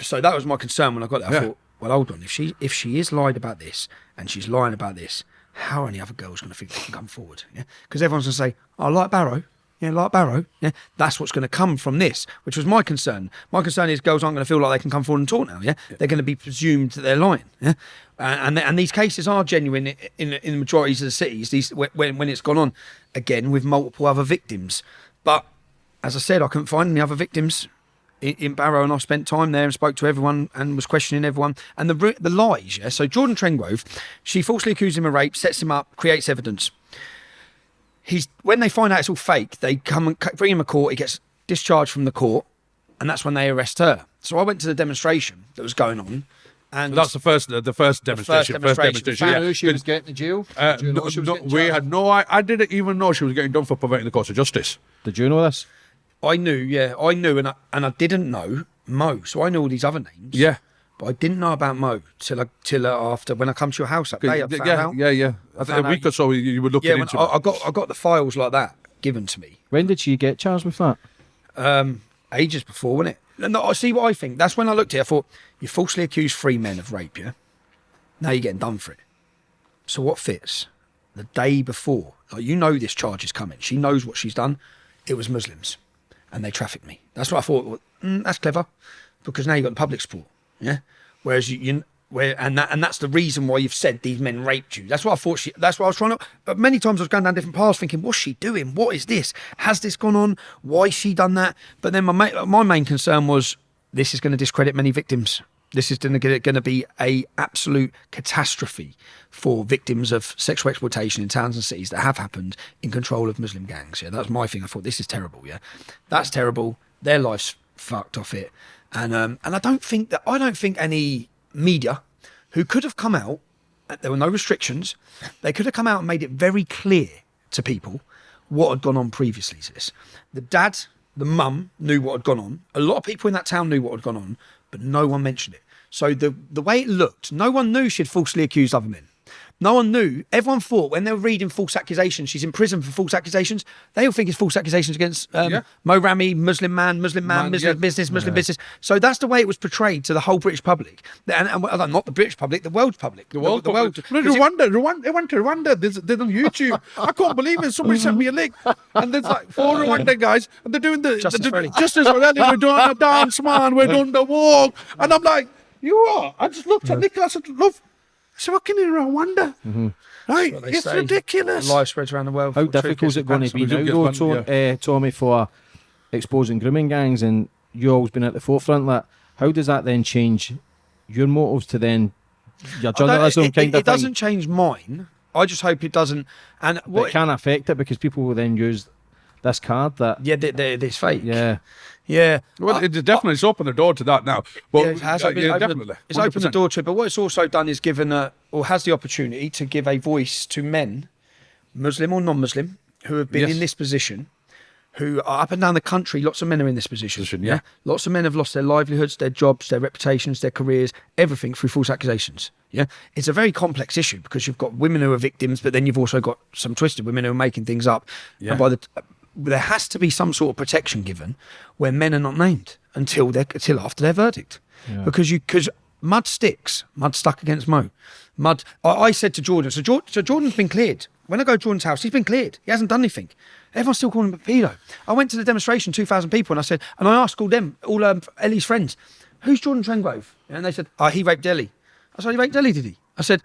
So that was my concern when I got there. I Yeah. thought, well, hold on. If she if she is lied about this and she's lying about this, how are any other girls going to think they can come forward? Yeah. Because everyone's going to say, I like Barrow. Yeah, like Barrow. Yeah, that's what's going to come from this, which was my concern. My concern is girls aren't going to feel like they can come forward and talk now. Yeah, they're going to be presumed that they're lying. Yeah, and and, and these cases are genuine in in, in the majorities of the cities. These when when it's gone on again with multiple other victims, but as I said, I couldn't find any other victims in, in Barrow, and I spent time there and spoke to everyone and was questioning everyone. And the the lies, yeah. So Jordan Trengrove, she falsely accused him of rape, sets him up, creates evidence. He's when they find out it's all fake, they come and bring him to court. He gets discharged from the court, and that's when they arrest her. So I went to the demonstration that was going on, and that's the first, the first demonstration. First demonstration. demonstration. Found yeah. Knew she was getting to jail? Uh, Did no, she was no, getting we charged? had no. I, I didn't even know she was getting done for perverting the course of justice. Did you know this? I knew, yeah, I knew, and I, and I didn't know Mo. So I knew all these other names. Yeah. But I didn't know about Mo till I, till uh, after when I come to your house that day. I found yeah, out. yeah, yeah. I think a week out- or so you, you were looking Yeah, when into I, it. I got I got the files like that given to me When did she get charged with that? um, ages before, wasn't it? And I see what I think. That's when I looked at it. I thought you falsely accused three men of rape. Yeah, now you're getting done for it. So what fits? The day before, like you know, this charge is coming. She knows what she's done. It was Muslims, and they trafficked me. That's what I thought. well, mm, that's clever, because now you have got the public support. Yeah. Whereas you, you where and that and that's the reason why you've said these men raped you. That's what I thought she. That's what I was trying to. But many times I was going down different paths, thinking, what's she doing? What is this? Has this gone on? Why she done that? But then my my main concern was this is going to discredit many victims. This is going to going to be a absolute catastrophe for victims of sexual exploitation in towns and cities that have happened in control of Muslim gangs. Yeah, that's my thing. I thought this is terrible. Yeah, that's terrible. Their lives fucked off it, and um, and I don't think that I don't think any media who could have come out. uh, There were no restrictions. They could have come out and made it very clear to people what had gone on previously to this. The dad, the mum knew what had gone on. A lot of people in that town knew what had gone on, but no one mentioned it. So the the way it looked, no one knew she'd falsely accused other men. No one knew. Everyone thought when they were reading false accusations, she's in prison for false accusations. They all think it's false accusations against um, Yeah. Mo Rami, Muslim man, Muslim man, Man, Muslim yeah. business, Muslim business. So that's the way it was portrayed to the whole British public, and, and well, not the British public, the world public, The world, the, world. No, Rwanda, Rwanda, I went to Rwanda. There's, there's on YouTube. I can't believe it. Somebody sent me a link, and there's like four Rwanda guys, and they're doing the Justice they're doing- for Ellie. Justice for We're doing the dance, man. We're doing the walk, and I'm like, you are. I just looked at Nicola. I said, love. I said, fucking in wonder. right? what they It's say. ridiculous. Life spreads around the world. How difficult is it going to be we now, do though, get fun, Tom, uh, Tommy, for exposing grooming gangs and you've always been at the forefront? That how does that then change your motives to then your journalism it, kind it, of it doesn't change mine. I just hope it doesn't. And what? It can affect it because people will then use this card that yeah, they, they, it's fake. yeah. yeah. Well, Uh, it definitely it's opened the door to that now. Well, yeah, it has uh, opened, yeah, definitely. It's opened the door to it. But what it's also done is given a, or has the opportunity to give a voice to men, Muslim or non-Muslim, who have been Yes. in this position, who are up and down the country. Lots of men are in this position. Position, yeah. Lots of men have lost their livelihoods, their jobs, their reputations, their careers, everything through false accusations. Yeah, it's a very complex issue because you've got women who are victims, but then you've also got some twisted women who are making things up. Yeah. And by the there has to be some sort of protection given where men are not named until they until after their verdict, because you because mud sticks, mud stuck against Mo, mud. I, I said to Jordan, so, Jor- so Jordan's been cleared. When I go to Jordan's house, he's been cleared. He hasn't done anything. Everyone's still calling him a pedo. I went to the demonstration, two thousand people, and I said, and I asked all them, all um, Ellie's friends, who's Jordan Trengrove? And they said, oh, he raped Ellie. I said, he raped Ellie, did he? I said,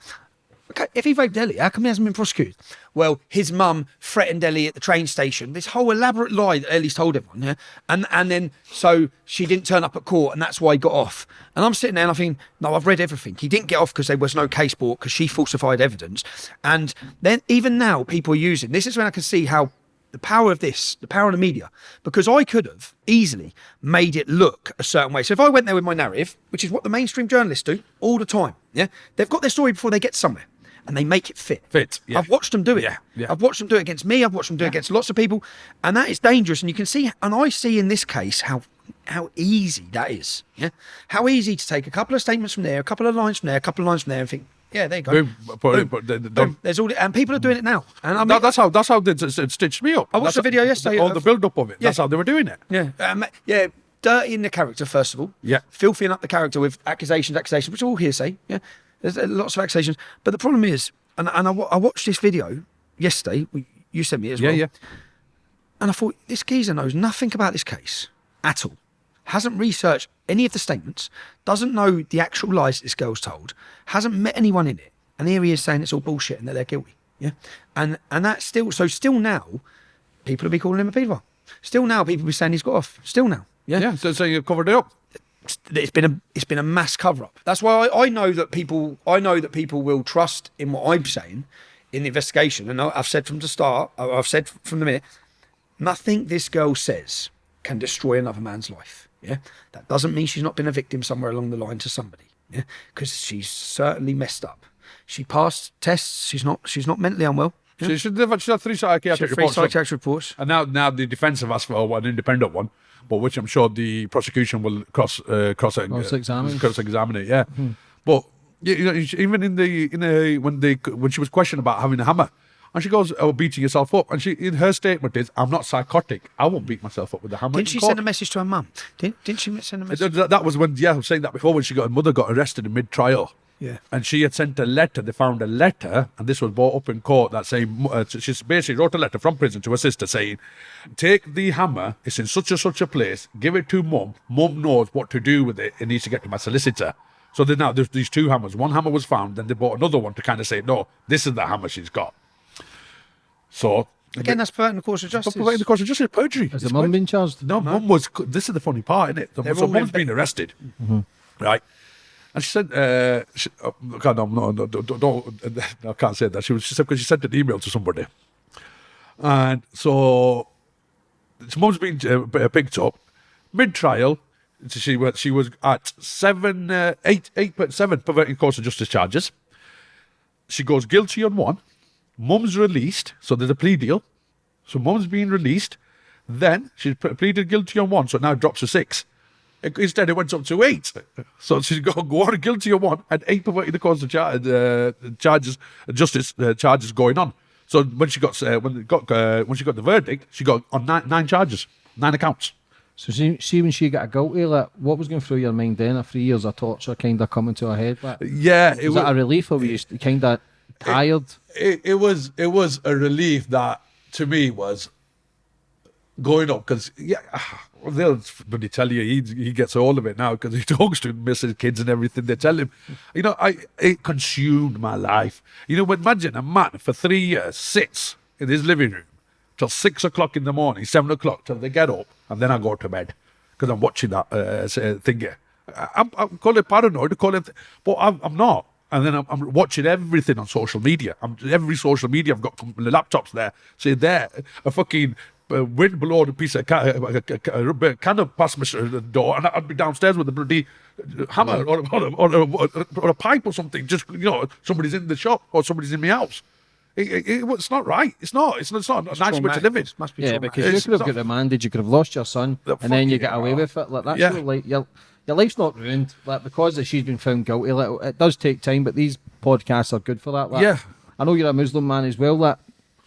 okay, if he raped Ellie, how come he hasn't been prosecuted? Well, his mum threatened Ellie at the train station. This whole elaborate lie that Ellie's told everyone, yeah? And and then so she didn't turn up at court and that's why he got off. And I'm sitting there and I think, no, I've read everything. He didn't get off because there was no case brought because she falsified evidence. And then even now people are using this is when I can see how the power of this, the power of the media, because I could have easily made it look a certain way. So if I went there with my narrative, which is what the mainstream journalists do all the time, yeah, they've got their story before they get somewhere, and they make it fit. Fit, yeah. I've watched them do it. Yeah, yeah. I've watched them do it against me. I've watched them do it against lots of people, and that is dangerous. And you can see, and I see in this case how how easy that is. Yeah, how easy to take a couple of statements from there, a couple of lines from there, a couple of lines from there, and think, yeah, there you go. Boom, Boom. the- the- Boom. There's all, and people are doing it now. And I mean, That, that's how that's how they stitched me up. I watched That's the video yesterday All of- the build up of it. That's how they were doing it. Yeah, um, yeah, dirty in the character first of all. Yeah. filthying up the character with accusations, accusations, which are all hearsay. Yeah, there's uh, lots of accusations. But the problem is, and and I, I watched this video yesterday. You sent me it as Yeah, well. yeah. yeah. And I thought this geezer knows nothing about this case at all. Hasn't researched any of the statements. Doesn't know the actual lies this girl's told. Hasn't met anyone in it. And here he is saying it's all bullshit and that they're guilty. Yeah, and and that's still so. Still now, people will be calling him a paedophile. Still now, people will be saying he's got off. Still now. Yeah, Yeah, so, so you covered it up. It's been a it's been a mass cover up. That's why I, I know that people I know that people will trust in what I'm saying in the investigation. And I- I've said from the start, I've said from the minute, nothing this girl says can destroy another man's life. Yeah, that doesn't mean she's not been a victim somewhere along the line to somebody. Yeah, because she's certainly messed up. She passed tests. She's not she's not mentally unwell. Yeah? She should have she's had three She psychiatric had three reports. psychiatric reports. And now, now the defence have asked for an independent one, but which I'm sure the prosecution will cross uh, cross uh, Cross-examine. cross examine it. Yeah, but you you know, even in the in a when they when she was questioned about having a hammer, and she goes, "Oh, beating yourself up," and she in her statement is, "I'm not psychotic. I won't beat myself up with a hammer." Didn't she court." send a message to her mum? Didn't, didn't she send a message? That, that was when, yeah, I was saying that before when she got her mother got arrested in mid trial. Yeah. And she had sent a letter. They found a letter, and this was brought up in court that saying, uh, she basically wrote a letter from prison to her sister saying, Take the hammer, it's in such and such a place, give it to mum. Mum knows what to do with it. It needs to get to my solicitor. So then now there's these two hammers. One hammer was found, then they bought another one to kind of say, No, this is the hammer she's got. So. Again, that's perverting the course of justice. But the course of justice, perjury. Has It's the mum been charged? No, mum was. This is the funny part, isn't it? They're so all mum's in- been arrested, right? And she said, uh, she, uh, God, no, no, no, don't, I can't say that. She was, she said, because she sent an email to somebody. And so, so mum's been uh, picked up mid trial. She was, she was at seven, uh, eight, eight, point seven perverting course of justice charges. She goes guilty on one. Mum's released, so there's a plea deal. So mum's being released. Then she pleaded guilty on one, so it now drops to six. It- Instead, it went up to eight. So she's go, go on guilty of one and eight perverting the cause of char- uh, charges, justice uh, charges going on. So when she got uh, when got uh, when she got the verdict, she got on nine, nine charges, nine accounts. So see, see when she got a guilty, like, what was going through your mind then? A three years of torture kind of coming to her head. Like, Yeah, it was that a relief or were you kind of tired? it, it was it was a relief that to me was going up because yeah they'll bloody tell you he, he gets all of it now because he talks to Mrs. Kids and everything they tell him you know I it consumed my life you know imagine a man for three years sits in his living room till six o'clock in the morning seven o'clock till they get up and then I go to bed because I'm watching that uh, uh, thing here I'm, I'm call it paranoid call it but I'm, I'm not and then I'm, I'm watching everything on social media. I'm every social media. I've got laptops there. Say there, a fucking uh, wind blowing a piece of ca- a, a, a, a can of past my uh, door, and I'd be downstairs with a bloody uh, hammer or, or, or, or, a, or a pipe or something. Just you know, somebody's in the shop or somebody's in my house. It, it, it- it's not right. It's not. It's, it's not a nice way to live in. Must be Yeah, traumatic. because you It's could have got remanded, you could have lost your son, The and then you get away hell. with it. Like that's Yeah. your, like your your life's not ruined. Like because she's been found guilty, like, it does take time, but these podcasts are good for that. Like, Yeah. I know you're a Muslim man as well. That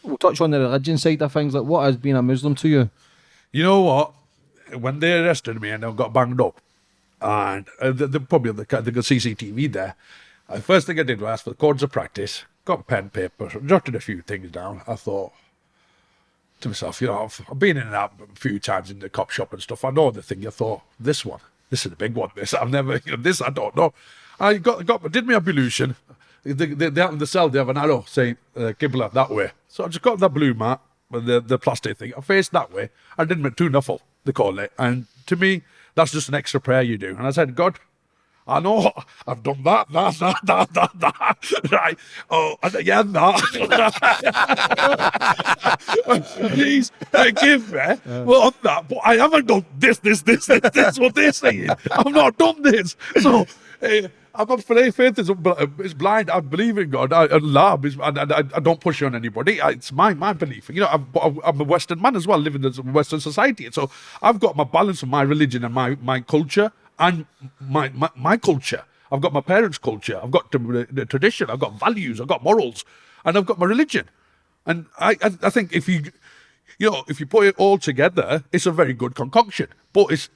we'll touch on the religion side of things. Like, what has been a Muslim to you? You know what? When they arrested me and I got banged up, and uh, the, the, probably the, the CCTV there, uh, first thing I did was ask for the codes of practice, got pen, paper, jotted a few things down. I thought to myself, you know, I've, I've been in and out a few times in the cop shop and stuff. I know the thing. I thought, this one, this is the big one. This I've never, you know, this I don't know. I got got did my ablution. They, they, they, the cell, they have an arrow saying uh, Qibla that way. So I just got that blue mat the, the plastic thing. I faced that way. I did my two nafl, they call it. And to me, that's just an extra prayer you do. And I said, God, I know I've done that, that, that, that, that, that. Right. Oh, and again that. Please forgive me well, on that. But I haven't done this, this, this, this, this, what they're saying. I've not done this. So uh, I'm not faith is, uh, is blind. I believe in God. I, Allah, is, and, and I, I don't push on anybody. I, it's my my belief. You know, I'm, I'm a Western man as well, living in Western society. So I've got my balance of my religion and my, my culture and my, my, my culture. I've got my parents' culture. I've got the tradition. I've got values. I've got morals, and I've got my religion. And I, I, I think if you, you know, if you put it all together, it's a very good concoction. But it's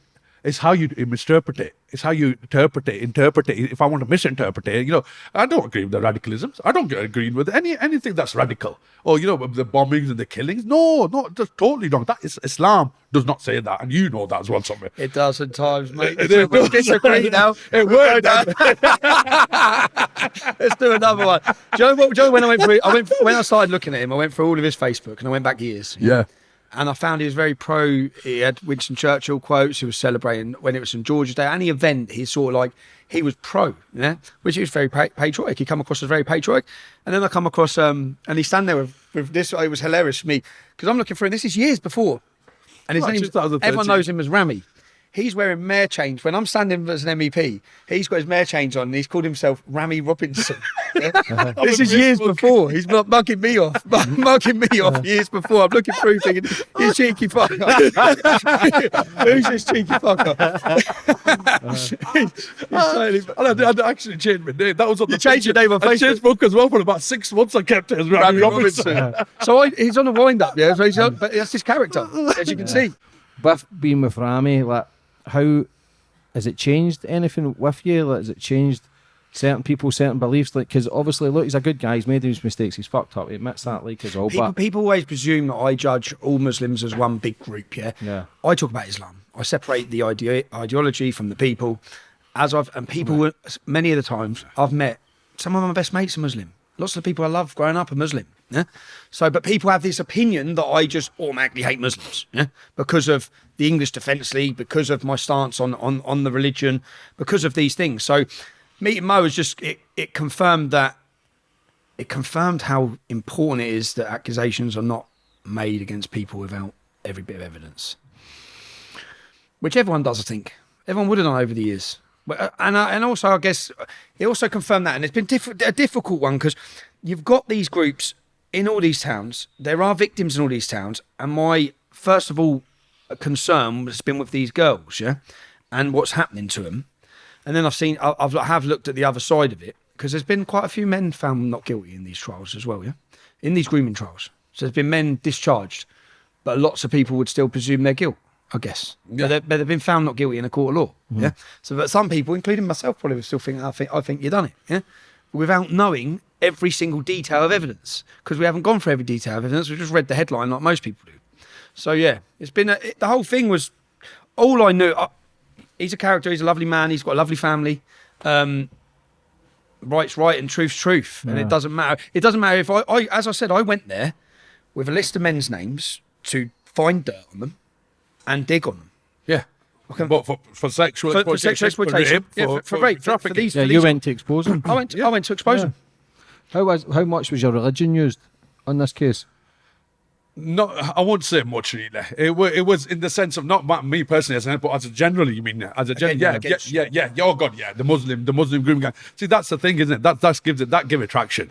it's how you misinterpret it. It's how you interpret it, interpret it. If I want to misinterpret it, you know, I don't agree with the radicalisms. I don't agree with any anything that's radical. Or, you know, the bombings and the killings. No, no, that's totally wrong. That is Islam does not say that. And you know that as well, somewhere. It does at times, mate. It- it we disagree now. It worked. Let's do another one. Joe, you know what? You know when I went through? I went when I started looking at him. I went through all of his Facebook, and I went back years. Yeah. And I found he was very pro. He had Winston Churchill quotes. He was celebrating when it was St George's Day. Any event, he sort of like he was pro, yeah, which he was very pa- patriotic. He come across as very patriotic, and then I come across um, and he's standing there with, with this. It was hilarious for me because I'm looking for And this is years before, and his Right, name. Everyone knows him as Rami. He's wearing mayor chains. When I'm standing as an MEP, he's got his mayor chains on and he's called himself Rami Robinson. Yeah? Uh-huh. this is years before. He's not mugging me off. mugging me off uh-huh. years before. I'm looking through thinking, you cheeky fucker. Who's this cheeky fucker? Uh-huh. He's totally- And I, I actually changed my name. That was on You the changed your name on I changed book as well for about six months. I kept it as Rami Rami Robinson. Robinson. so I, he's on a wind up, yeah. So he's on, but that's his character, as you can see. With being with Rami, like how has it changed anything with you? Like, has it changed certain people, certain beliefs? Like, because obviously, look, he's a good guy. He's made his mistakes. He's fucked up. He admits that, like, as all. People, But people always presume that I judge all Muslims as one big group. Yeah. Yeah. I talk about Islam. I separate the idea, ideology from the people. As I've and people, were- many of the times I've met some of my best mates are Muslim. Lots of the people I love growing up are Muslim. Yeah. So, but people have this opinion that I just automatically hate Muslims. Yeah. Because of the English Defence League, because of my stance on on on the religion, because of these things. So, meeting Mo was just it. It confirmed that it confirmed how important it is that accusations are not made against people without every bit of evidence. Which everyone does, I think. Everyone would have done over the years. Uh, and, I, and also, I guess, it also confirmed that. And it's been diff- a difficult one because you've got these groups in all these towns. There are victims in all these towns. And my, first of all, concern has been with these girls, yeah? And what's happening to them. And then I've seen, I- I've I have looked at the other side of it because there's been quite a few men found not guilty in these trials as well, yeah, in these grooming trials. So there's been men discharged, but lots of people would still presume their guilt, I guess. But, they- but they've been found not guilty in a court of law, yeah. Mm. So, but some people, including myself, probably would still think, I think, I think you've done it, yeah, without knowing every single detail of evidence because we haven't gone for every detail of evidence. We've just read the headline like most people do. So yeah, it's been a, it, the whole thing was all I knew. Uh, he's a character. He's a lovely man. He's got a lovely family. Um, right's right and truth's truth, and it doesn't matter. It doesn't matter if I, I, as I said, I went there with a list of men's names to find dirt on them and dig on them. Yeah. Okay. But for, for sexual For, for exploitation, sexual exploitation, rape, yeah, for, for, rape, for, for trafficking. these. yeah, for you these- went to expose him. I went. To, I went to expose them. How was how much was your religion used on this case? No, I won't say much really. It, wa- it was in the sense of not me personally, as a, but as a generally, you mean as a gen- Again, yeah, yeah, yeah, against- yeah, yeah, yeah. Oh God, yeah, the Muslim, the Muslim grooming gang. See, that's the thing, isn't it? That that gives it that give it traction.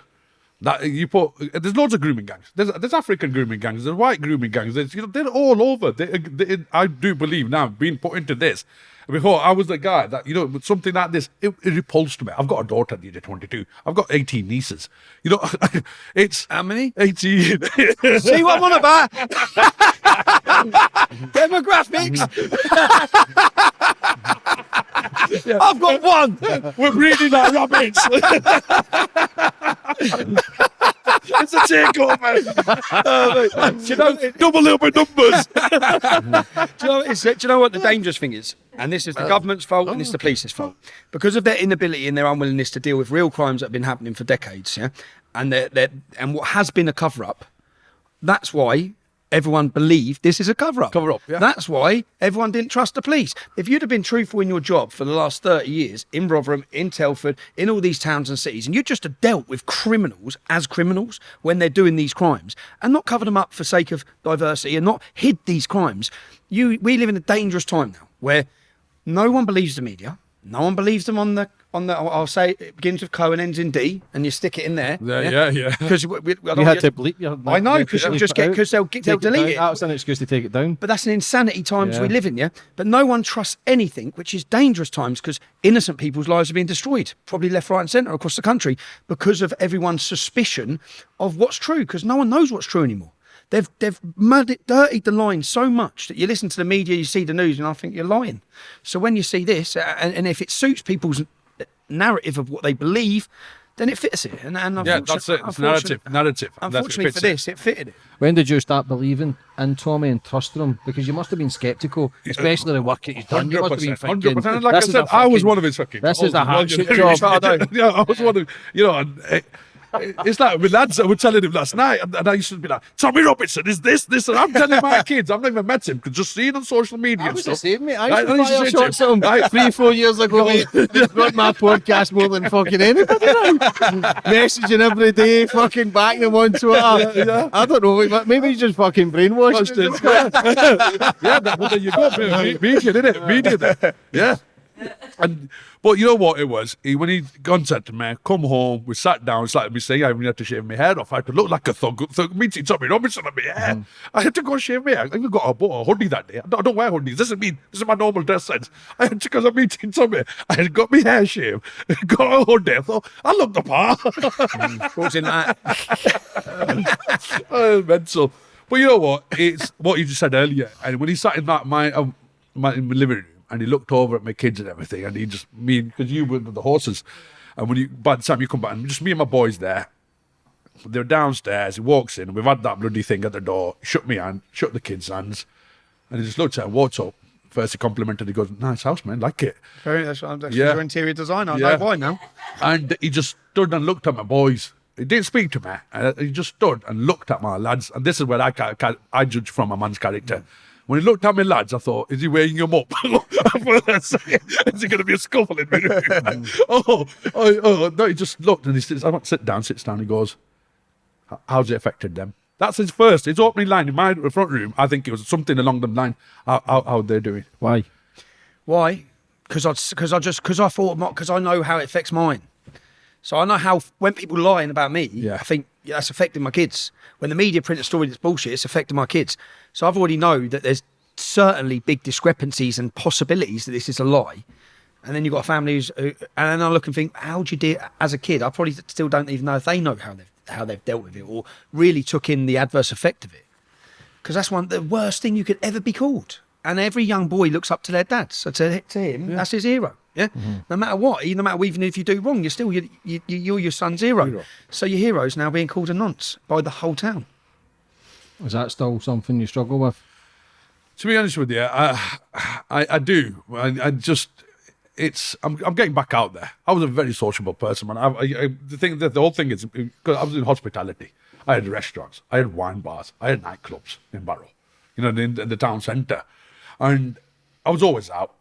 That you put there's loads of grooming gangs. There's there's African grooming gangs. There's white grooming gangs. There's you know they're all over. They, they, I do believe now being put into this. Before I was the guy that you know with something like this it, it repulsed me. I've got a daughter at the age of 22. I've got 18 nieces. You know, it's How many? 18. See what I'm on about? Demographics. I've got one. We're breeding our rabbits. It's a uh, takeover. Do you know? Double up with numbers. Do you know, do you know what the dangerous thing is? And this is the uh, government's fault and it's the oh. police's fault. Because of their inability and their unwillingness to deal with real crimes that have been happening for decades, yeah? And they're, they're, and what has been a cover up, that's why everyone believed this is a cover up. Cover up, yeah. That's why everyone didn't trust the police. If you'd have been truthful in your job for the last 30 years in Rotherham, in Telford, in all these towns and cities, and you just have dealt with criminals as criminals when they're doing these crimes and not covered them up for sake of diversity and not hid these crimes, you we live in a dangerous time now where no one believes the media. No one believes them on the on the. I'll I'll say it begins with Co and ends in D, and you stick it in there. Yeah, yeah, yeah. Because we, we, You had to bleep your. I know because you'll just get because they'll get, they'll take it down. delete it. That's an excuse to take it down. But that's an insanity times we live in, yeah. But no one trusts anything, which is dangerous times because innocent people's lives are being destroyed, probably left, right, and centre across the country because of everyone's suspicion of what's true. Because no one knows what's true anymore. They've they've muddied, dirtied the line so much that you listen to the media, you see the news, and I think you're lying. So when you see this, uh, and, and if it suits people's narrative of what they believe, then it fits it. And, and Yeah, unfortunate- that's it. It's narrative. Narrative. Unfortunately fits for this, it fitted it. When did you start believing in Tommy and trusting him? Because you must have been sceptical, especially the work that he's done. You must have been thinking. 100%. Like I this is said, a I was one of his fucking. This is a I was- hatchet yeah, job. Yeah, I was one of, you know, and, uh, it's like with lads, I was telling him last night, and, I used to be like, Tommy Robinson is this, this, and I'm telling my kids, I've never met him, because just seeing on social media I and stuff. same, mate. I used to I to fire say to shots him three, four years ago, mate. He's got my podcast more than fucking anybody now. Messaging every day, fucking backing him on Twitter. I don't know, maybe he's just fucking brainwashed. yeah, that, well, there you go. Me- Media, did it? Media, there. Yeah. And but you know what it was? When He, when he contacted me, come home, we sat down. It's like me saying I even had to shave my hair off. I had to look like a thug. thug meeting Tommy Robinson on my hair. I had to go shave my hair. I even got a, bought a hoodie that day. I don't, I don't wear hoodies. This is me. This is my normal dress sense. I had to because I'm meeting Tommy. I had got my hair shaved, got a hoodie. I thought I look the part. In that? oh, mental. But you know what? It's what you just said earlier. And when he sat in that my um, my, in my living room and he looked over at my kids and everything, and he just me because you were with the horses, and when you by the time you come back, and just me and my boys there. They're downstairs. He walks in, we've had that bloody thing at the door. Shut me hand, Shut the kids' hands, and he just looked at her, walked up. First, he complimented. He goes, "Nice house, man. Like it." Very, that's, that's Yeah. your interior designer. I Yeah. know why now. And he just stood and looked at my boys. He didn't speak to me. Uh, he just stood and looked at my lads. And this is where I I judge from a man's character. When he looked at my lads, I thought, is he weighing them up? is he going to be a scuffle in my room? oh, oh, oh, no, he just looked and he says, I want to sit down, sits down. He goes, how's it affected them? That's his first, his opening line in my front room. I think it was something along the line, how, how, how they're doing. Why? Why? Because I, because I just, because I thought, because I know how it affects mine. So I know how when people lying about me, Yeah. I think yeah, that's affecting my kids. When the media print a story that's bullshit, it's affecting my kids. So I've already know that there's certainly big discrepancies and possibilities that this is a lie. And then you've got a family who's, uh, and then I look and think, how do you do as a kid? I probably still don't even know if they know how they've how they've dealt with it or really took in the adverse effect of it. Because that's one the worst thing you could ever be called. And every young boy looks up to their dad. So to, to him, that's his hero. Yeah. Mm-hmm. No matter what, no matter even if you do wrong, you're still you, you, you're your son's hero. So your hero's now being called a nonce by the whole town. Is that still something you struggle with? To be honest with you, I, I, I do. I, I just, it's, I'm, I'm getting back out there. I was a very sociable person, man. I, I, I the thing, that the whole thing is, because I was in hospitality. I had restaurants, I had wine bars, I had nightclubs in Barrow, you know, in, in the town centre, and I was always out.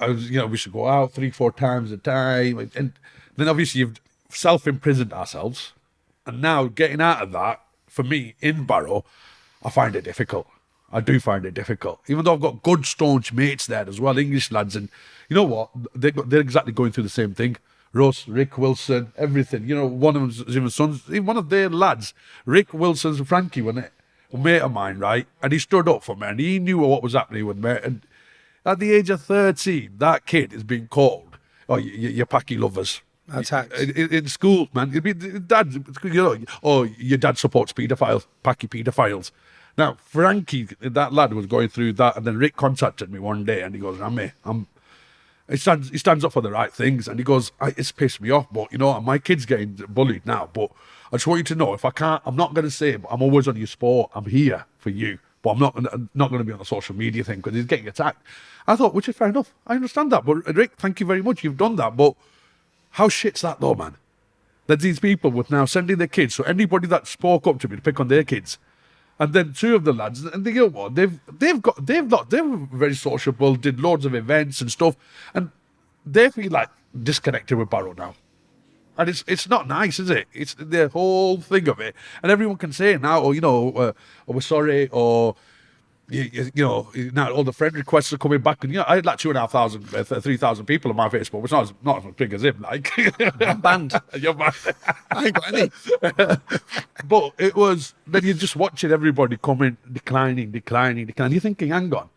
I was, you know, we should go out three, four times a time, and, then obviously you've self-imprisoned ourselves, and now getting out of that for me in Barrow, I find it difficult. I do find it difficult, even though I've got good staunch mates there as well, English lads, and you know what? They, they're exactly going through the same thing. Russ, Rick Wilson, everything. You know, one of them's even sons, one of their lads, Rick Wilson's Frankie, wasn't it? A mate of mine, right? And he stood up for me and he knew what was happening with me. And at the age of 13, that kid is being called, oh, you, you packy lovers. Attacked. In, in, in school, man. It'd be, dad, you know, oh, your dad supports paedophiles, packy paedophiles. Now, Frankie, that lad, was going through that, and then Rick contacted me one day, and he goes, "I'm, I'm." He stands, he stands up for the right things, and he goes, "It's pissed me off, but you know, my kid's getting bullied now. But I just want you to know, if I can't, I'm not going to say, I'm always on your sport. I'm here for you, but I'm not I'm not going to be on the social media thing because he's getting attacked." I thought, which is fair enough. I understand that, but Rick, thank you very much. You've done that, but how shit's that though, man? That these people would now sending their kids, so anybody that spoke up to me to pick on their kids, and then two of the lads, and they go, what? They've they've got they've not they're very sociable, did loads of events and stuff, and they feel like disconnected with Barrow now. And it's it's not nice, is it? It's the whole thing of it, and everyone can say it now, or you know, uh, oh, we're sorry, or you, you, know, now all the friend requests are coming back, and you know, I had like two and a half thousand, uh, three thousand people on my Facebook, which not as, not as big as him. Like, I'm banned. You're banned. I ain't got any. but it was then you're just watching everybody coming, declining, declining, declining. You're thinking, hang on.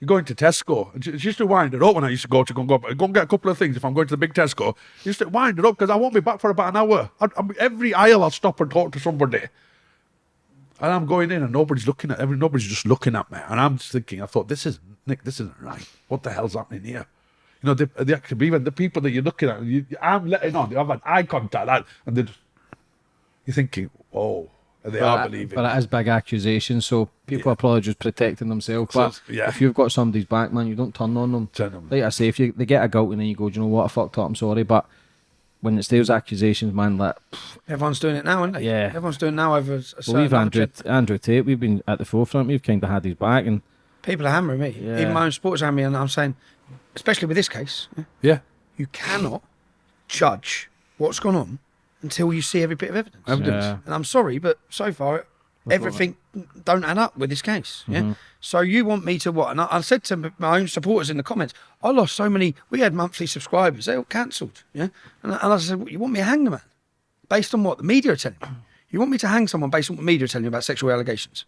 You're going to Tesco. It's just to wind it up when I used to go to go and, go, go and get a couple of things. If I'm going to the big Tesco, just to wind it up because I won't be back for about an hour. I, I, every aisle I'll stop and talk to somebody. And I'm going in and nobody's looking at every nobody's just looking at me. And I'm just thinking, I thought, this is Nick, this isn't right. What the hell's happening here? You know, the, the even the people that you're looking at, you, I'm letting on, I've had eye contact, and they just, you're thinking, oh, they but are it, believing. But it is big accusations, so people yeah. are probably just protecting themselves. So, but yeah. if you've got somebody's back, man, you don't turn on them. Turn them. Like I say, if you they get a gout and then you go, do you know what, I fucked up, I'm sorry, but when it's those accusations, man, like everyone's doing it now, isn't it? Yeah, everyone's doing it now over. A well, we've Andrew Andrew Tate. We've been at the forefront. We've kind of had his back, and people are hammering me. Yeah. Even my own sports hammering, and I'm saying, especially with this case, yeah, you cannot judge what's gone on until you see every bit of evidence. Evidence. Yeah. And I'm sorry, but so far everything don't add up with this case. Yeah. Mm-hmm. So you want me to what? And I, I, said to my own supporters in the comments, I lost so many. We had monthly subscribers; they all cancelled. Yeah. And, and I said, you want me to hang the man based on what the media are telling me? You want me to hang someone based on what the media are telling you about sexual allegations?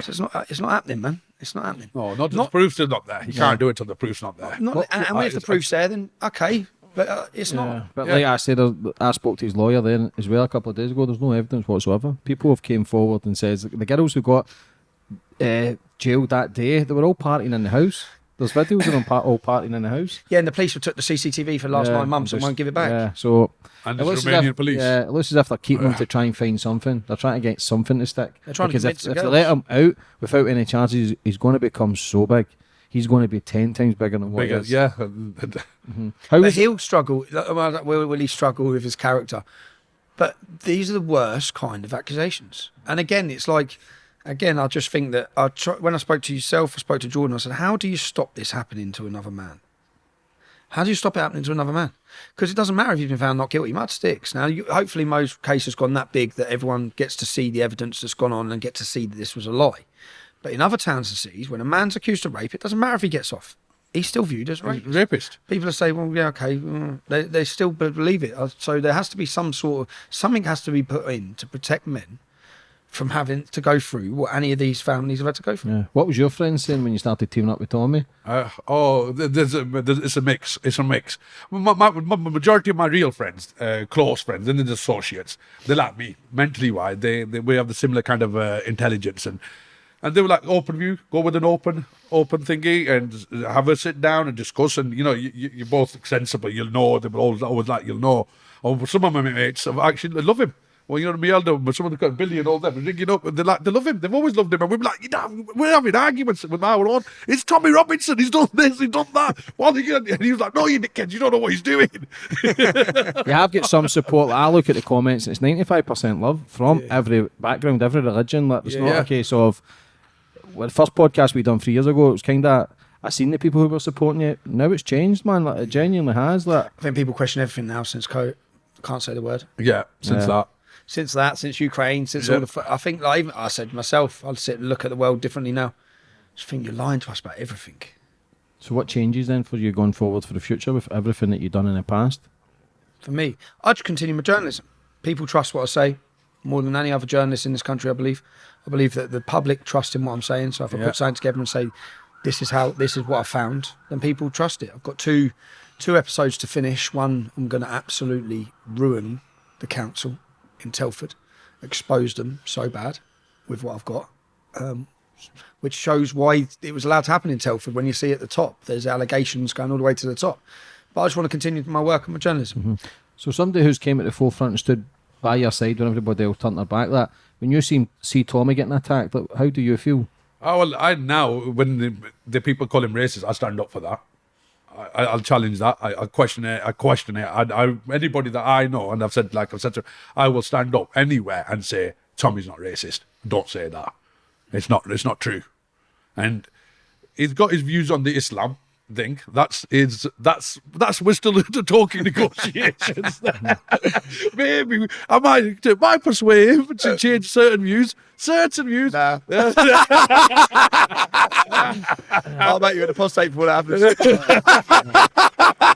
So it's not. It's not happening, man. It's not happening. No, not, not the proof's not there. You yeah. can't do it till the proof's not there. Not, well, and, and if the proof's there, then okay, but uh, it's yeah, not. But yeah. like I said, I spoke to his lawyer then as well a couple of days ago. There's no evidence whatsoever. People have came forward and says the girls who got uh, jailed that day, they were all partying in the house. There's videos of them part, all partying in the house. Yeah, and the police took the CCTV for the last yeah, nine months and, won't give it back. Yeah, so and it looks, Romanian if, police. Yeah, it looks as if they're keeping them to try and find something. They're trying to get something to stick. They're trying because to if, if they let him out without any charges, he's going to become so big he's going to be 10 times bigger than what bigger, he is. Yeah. mm-hmm. How but he'll struggle. Will, will he struggle with his character? But these are the worst kind of accusations. And again, it's like, again, I just think that I try, when I spoke to yourself, I spoke to Jordan, I said, how do you stop this happening to another man? How do you stop it happening to another man? Because it doesn't matter if you've been found not guilty, mud sticks. Now, you, hopefully, most cases gone that big that everyone gets to see the evidence that's gone on and get to see that this was a lie. But in other towns and cities, when a man's accused of rape, it doesn't matter if he gets off. He's still viewed as rapist. rapist. People are saying, well, yeah, okay. Mm. They, they still believe it. Uh, so there has to be some sort of, something has to be put in to protect men from having to go through what any of these families have had to go through. Yeah. What was your friend saying when you started teaming up with Tommy? Uh, oh, there's a, there's, it's a mix. It's a mix. My, my, my majority of my real friends, uh, close friends, and then the associates, they're like me, mentally wise. They, they we have the similar kind of uh, intelligence and and they were like open view go with an open open thingy and have a sit down and discuss and you know you, you're both sensible you'll know they were always, always like you'll know or some of my mates have actually love him well, you know, me elder, but some of the Billy and all them, ringing up, and they like, they love him. They've always loved him, and we're like, you know, we're having arguments with our own. It's Tommy Robinson. He's done this. He's done that. What again? And he was like, no, you dickheads, you don't know what he's doing. you have got some support. I look at the comments, and it's ninety five percent love from yeah. every background, every religion. Like, it's yeah, not yeah. a case of well, the first podcast we done three years ago, it was kind of I seen the people who were supporting it. Now it's changed, man. Like it genuinely has. Like I think people question everything now since COVID. Can't say the word. Yeah, since yeah. that. Since that, since Ukraine, since all the, I think like I said myself, I'll sit and look at the world differently now. I just think you're lying to us about everything. So what changes then for you going forward for the future with everything that you've done in the past? for me. I just continue my journalism. People trust what I say more than any other journalist in this country, I believe. I believe that the public trust in what I'm saying. So if I Yeah. put something together and say, this is how, this is what I found, then people trust it. I've got two, two episodes to finish. One, I'm going to absolutely ruin the council in Telford, expose them so bad with what I've got. Um, which shows why it was allowed to happen in Telford when you see at the top. There's allegations going all the way to the top. But I just want to continue my work and my journalism. So somebody who's came at the forefront and stood by your side when everybody else turned their back. That when you see see Tommy getting attacked, like, how do you feel? Oh, well, I now when the, the people call him racist, I stand up for that. I, I'll challenge that. I, I question it. I question it. I, I, anybody that I know, and I've said, like I've said, to, I will stand up anywhere and say Tommy's not racist. Don't say that. It's not. It's not true. And he's got his views on the Islam thing. That's is that's that's we're still talking negotiations. Maybe I might might persuade him to uh, change certain views. Certain views. Nah. I'll bet you in the prostate before that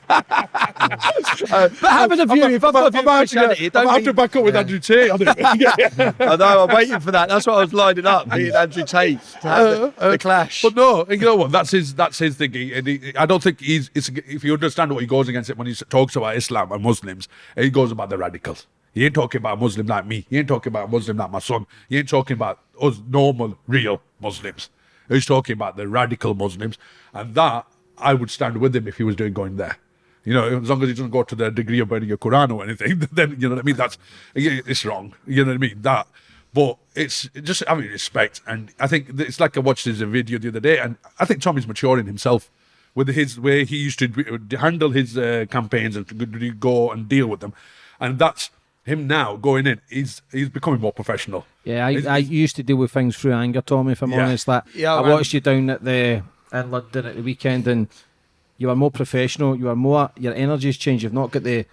happens. but having a view, if I've got a view Christianity, it I'm don't have to back up with Andrew Tate on it. I know, I'm waiting for that. That's what I was lining up. Me and Andrew Tate to have the, uh, uh, the clash. But no, you know what? That's his. That's his thing. He, and he- I don't think he's. It's, if you understand what he goes against it when he talks about Islam and Muslims, he goes about the radicals. He ain't talking about a Muslim like me. He ain't talking about a Muslim like my son. He ain't talking about us normal, real Muslims. He's talking about the radical Muslims, and that I would stand with him if he was doing going there. You know, as long as he doesn't go to the degree of burning a Quran or anything, then you know what I mean. That's it's wrong. You know what I mean. That, but it's just having respect, and I think it's like I watched his video the other day, and I think Tommy's maturing himself with his way he used to handle his uh, campaigns and go and deal with them, and that's him now going in. He's he's becoming more professional. Yeah, I, I used to deal with things through anger, Tommy. If I'm Yeah. honest, like Yeah, I man. watched you down at the in London at the weekend, and you are more professional. You are more. Your energy's changed. You've not got the.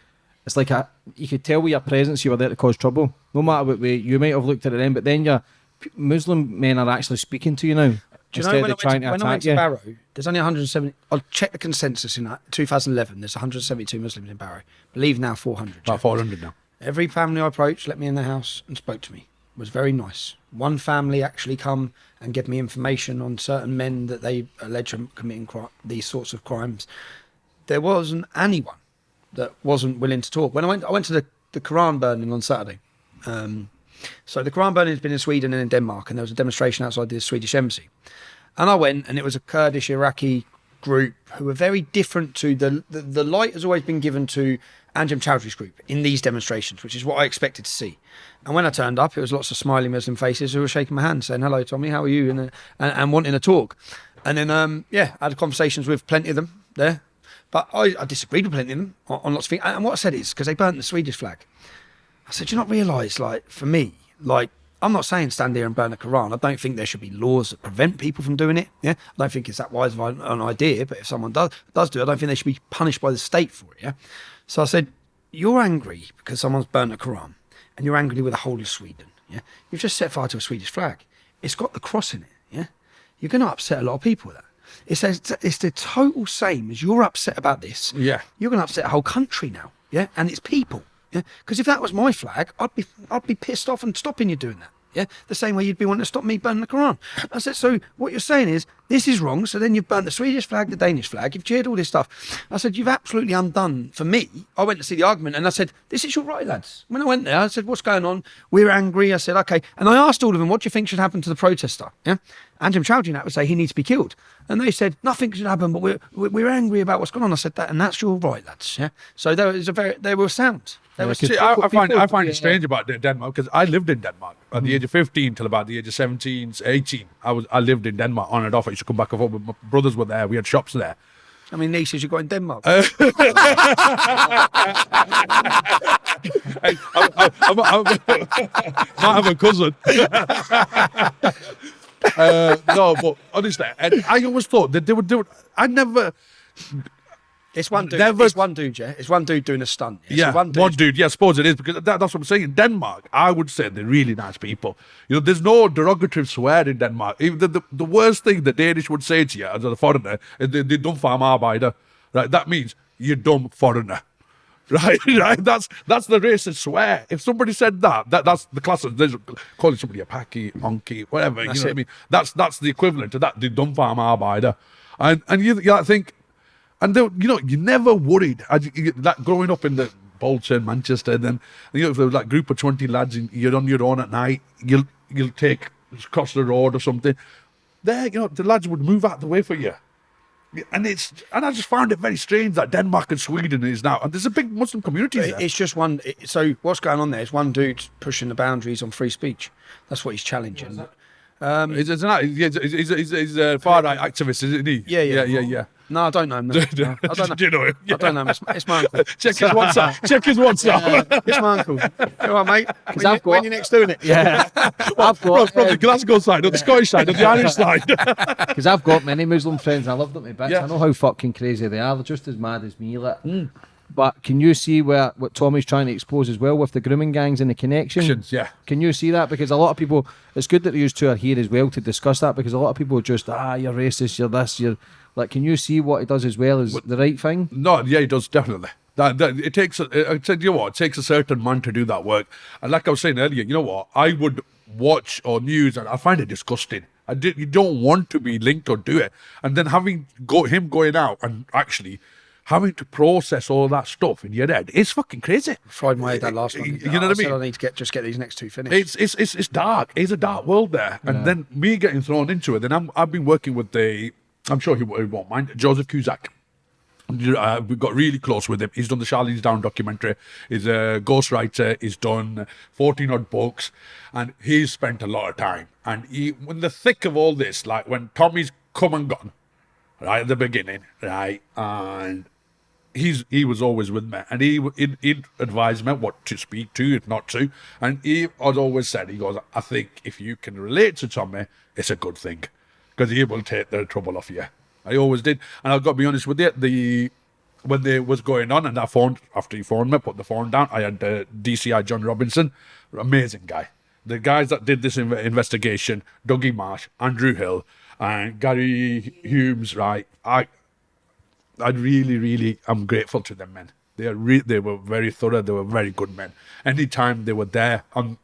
It's like a. You could tell with your presence you were there to cause trouble. No matter what way you might have looked at it then, but then your p- Muslim men are actually speaking to you now. Do you know instead when, I trying went, to, when to I went to you. Barrow, there's only 170. I'll check the consensus in uh, that 2011. There's 172 Muslims in Barrow. Believe now 400. About four hundred now. Every family I approached let me in the house and spoke to me. Was very nice. One family actually come and give me information on certain men that they allege are committing these sorts of crimes. There wasn't anyone that wasn't willing to talk. When I went, I went to the, the Quran burning on Saturday. Um, so the Quran burning has been in Sweden and in Denmark, and there was a demonstration outside the Swedish embassy. And I went, and it was a Kurdish Iraqi group who were very different to the the, the light has always been given to Anjem Choudary's group in these demonstrations, which is what I expected to see. And when I turned up, it was lots of smiling Muslim faces who were shaking my hand, saying, "Hello, Tommy, how are you?" and uh, and, and wanting a talk. And then, um, yeah, I had conversations with plenty of them there, but I, I disagreed with plenty of them on, on lots of things. And what I said is because they burnt the Swedish flag. I said, "Do you not realise, like, for me, like, I'm not saying stand here and burn the Quran. I don't think there should be laws that prevent people from doing it. Yeah, I don't think it's that wise of an idea. But if someone does does do it, I don't think they should be punished by the state for it. Yeah. So I said, you're angry because someone's burnt a Quran, and you're angry with the whole of Sweden. Yeah, you've just set fire to a Swedish flag. It's got the cross in it. Yeah, you're going to upset a lot of people with that. It's it's the total same as you're upset about this. Yeah. You're going to upset a whole country now, yeah, and it's people, yeah. Because if that was my flag, I'd be I'd be pissed off and stopping you doing that, yeah. The same way you'd be wanting to stop me burning the Quran. I said, so what you're saying is this is wrong. So then you've burnt the Swedish flag, the Danish flag, you've cheered all this stuff. I said you've absolutely undone for me. I went to see the argument and I said, this is your right, lads. When I went there, I said, what's going on? We're angry. I said, okay. And I asked all of them, what do you think should happen to the protester? Yeah. Anjem Choudary would say he needs to be killed. And they said, nothing should happen, but we're, we're we're angry about what's going on. I said that, and that's your right, lads. Yeah. So there was a very, they were sound. See, I, I find I find yeah. it strange about Denmark because I lived in Denmark at Mm. the age of 15 till about the age of 17, 18. I was I lived in Denmark on and off. I used to come back and forth. with My brothers were there. We had shops there. I mean, nieces you got in Denmark. Hey, I, I, I'm, I'm, might have a cousin. uh, no, but honestly, and I always thought that they would do it. I never. It's one dude. never- It's one dude. Yeah. It's one dude doing a stunt. Yeah. Yeah, So one dude. dude. Yeah, I suppose it is because that, that's what I'm saying. In Denmark, I would say they're really nice people. You know, there's no derogatory swear in Denmark. Even the, the, the worst thing the Danish would say to you as a foreigner is they, they dumb farm arbeider. Right, that means you dumb foreigner. Right, right. That's that's the racist swear. If somebody said that, that that's the class of calling somebody a packy, onky, whatever. That's you know it. what I mean? That's that's the equivalent to that. The dumb farm arbiter, and and you, you think, and they, you know, you never worried. As you, you- that growing up in the Bolton, Manchester, then you know, if there was like group of twenty lads and you're on your own at night, you'll you'll take across the road or something. There, you know, the lads would move out the way for you. And it's and I just found it very strange that Denmark and Sweden is now and there's a big Muslim community there. It's just one. So what's going on there is one dude pushing the boundaries on free speech. That's what he's challenging. Um, he's, he's, an, he's, he's, he's, he's a far right activist, isn't he? Yeah, yeah. yeah, yeah. yeah. No, I don't know him. No. No, I don't know. Do you know him? I don't know him. It's, it's my uncle. Check his WhatsApp. Check his WhatsApp. It's my uncle. All right, mate. When, I've you, got- when you next doing it? Yeah, I've from, got from um, the Glasgow side, or the Scottish side, or the Irish side. because I've got many Muslim friends. and I love them to bits. Yeah. I know how fucking crazy they are. They're just as mad as me. Like. Hmm. But can you see where what Tommy's trying to expose as well with the grooming gangs and the connection? Connections, yeah. Can you see that? Because a lot of people, it's good that you two are here as well to discuss that. Because a lot of people just ah, you're racist, you're this, you're like. Can you see what he does as well as the right thing? No, yeah, he does definitely. That, that it takes. A, I said, you know what? It takes a certain man to do that work. And like I was saying earlier, you know what? I would watch or news, and I find it disgusting. I did. You don't want to be linked or do it, and then having go him going out and actually having to process all that stuff in your head, it's fucking crazy. Fried my head that last one. You know what I mean? I need to get just get these next two finished. It's it's it's, it's dark. It's a dark world there, and then me getting thrown into it. Then I'm I've been working with the. I'm sure he, won't- he won't mind Joseph Cusack. Uh, we got really close with him. He's done the Charlie's Down documentary. He's a ghostwriter. He's done 14 odd books, and he's spent a lot of time. And he, in the thick of all this, like when Tommy's come and gone, right at the beginning, right, and he's he was always with me, and he he'd, he'd advise me what to speak to, if not to, and he had always said, he goes, I think if you can relate to Tommy, it's a good thing, because he will take the trouble off you. I always did, and I've got to be honest with you, the when they was going on, and I phoned after he phoned me, put the phone down. I had uh, DCI John Robinson, amazing guy. The guys that did this inve- investigation, Dougie Marsh, Andrew Hill, and Gary Humes, right? I I really, really I'm grateful to them, man. They are re- they were very thorough. They were very good men. Anytime they were there, on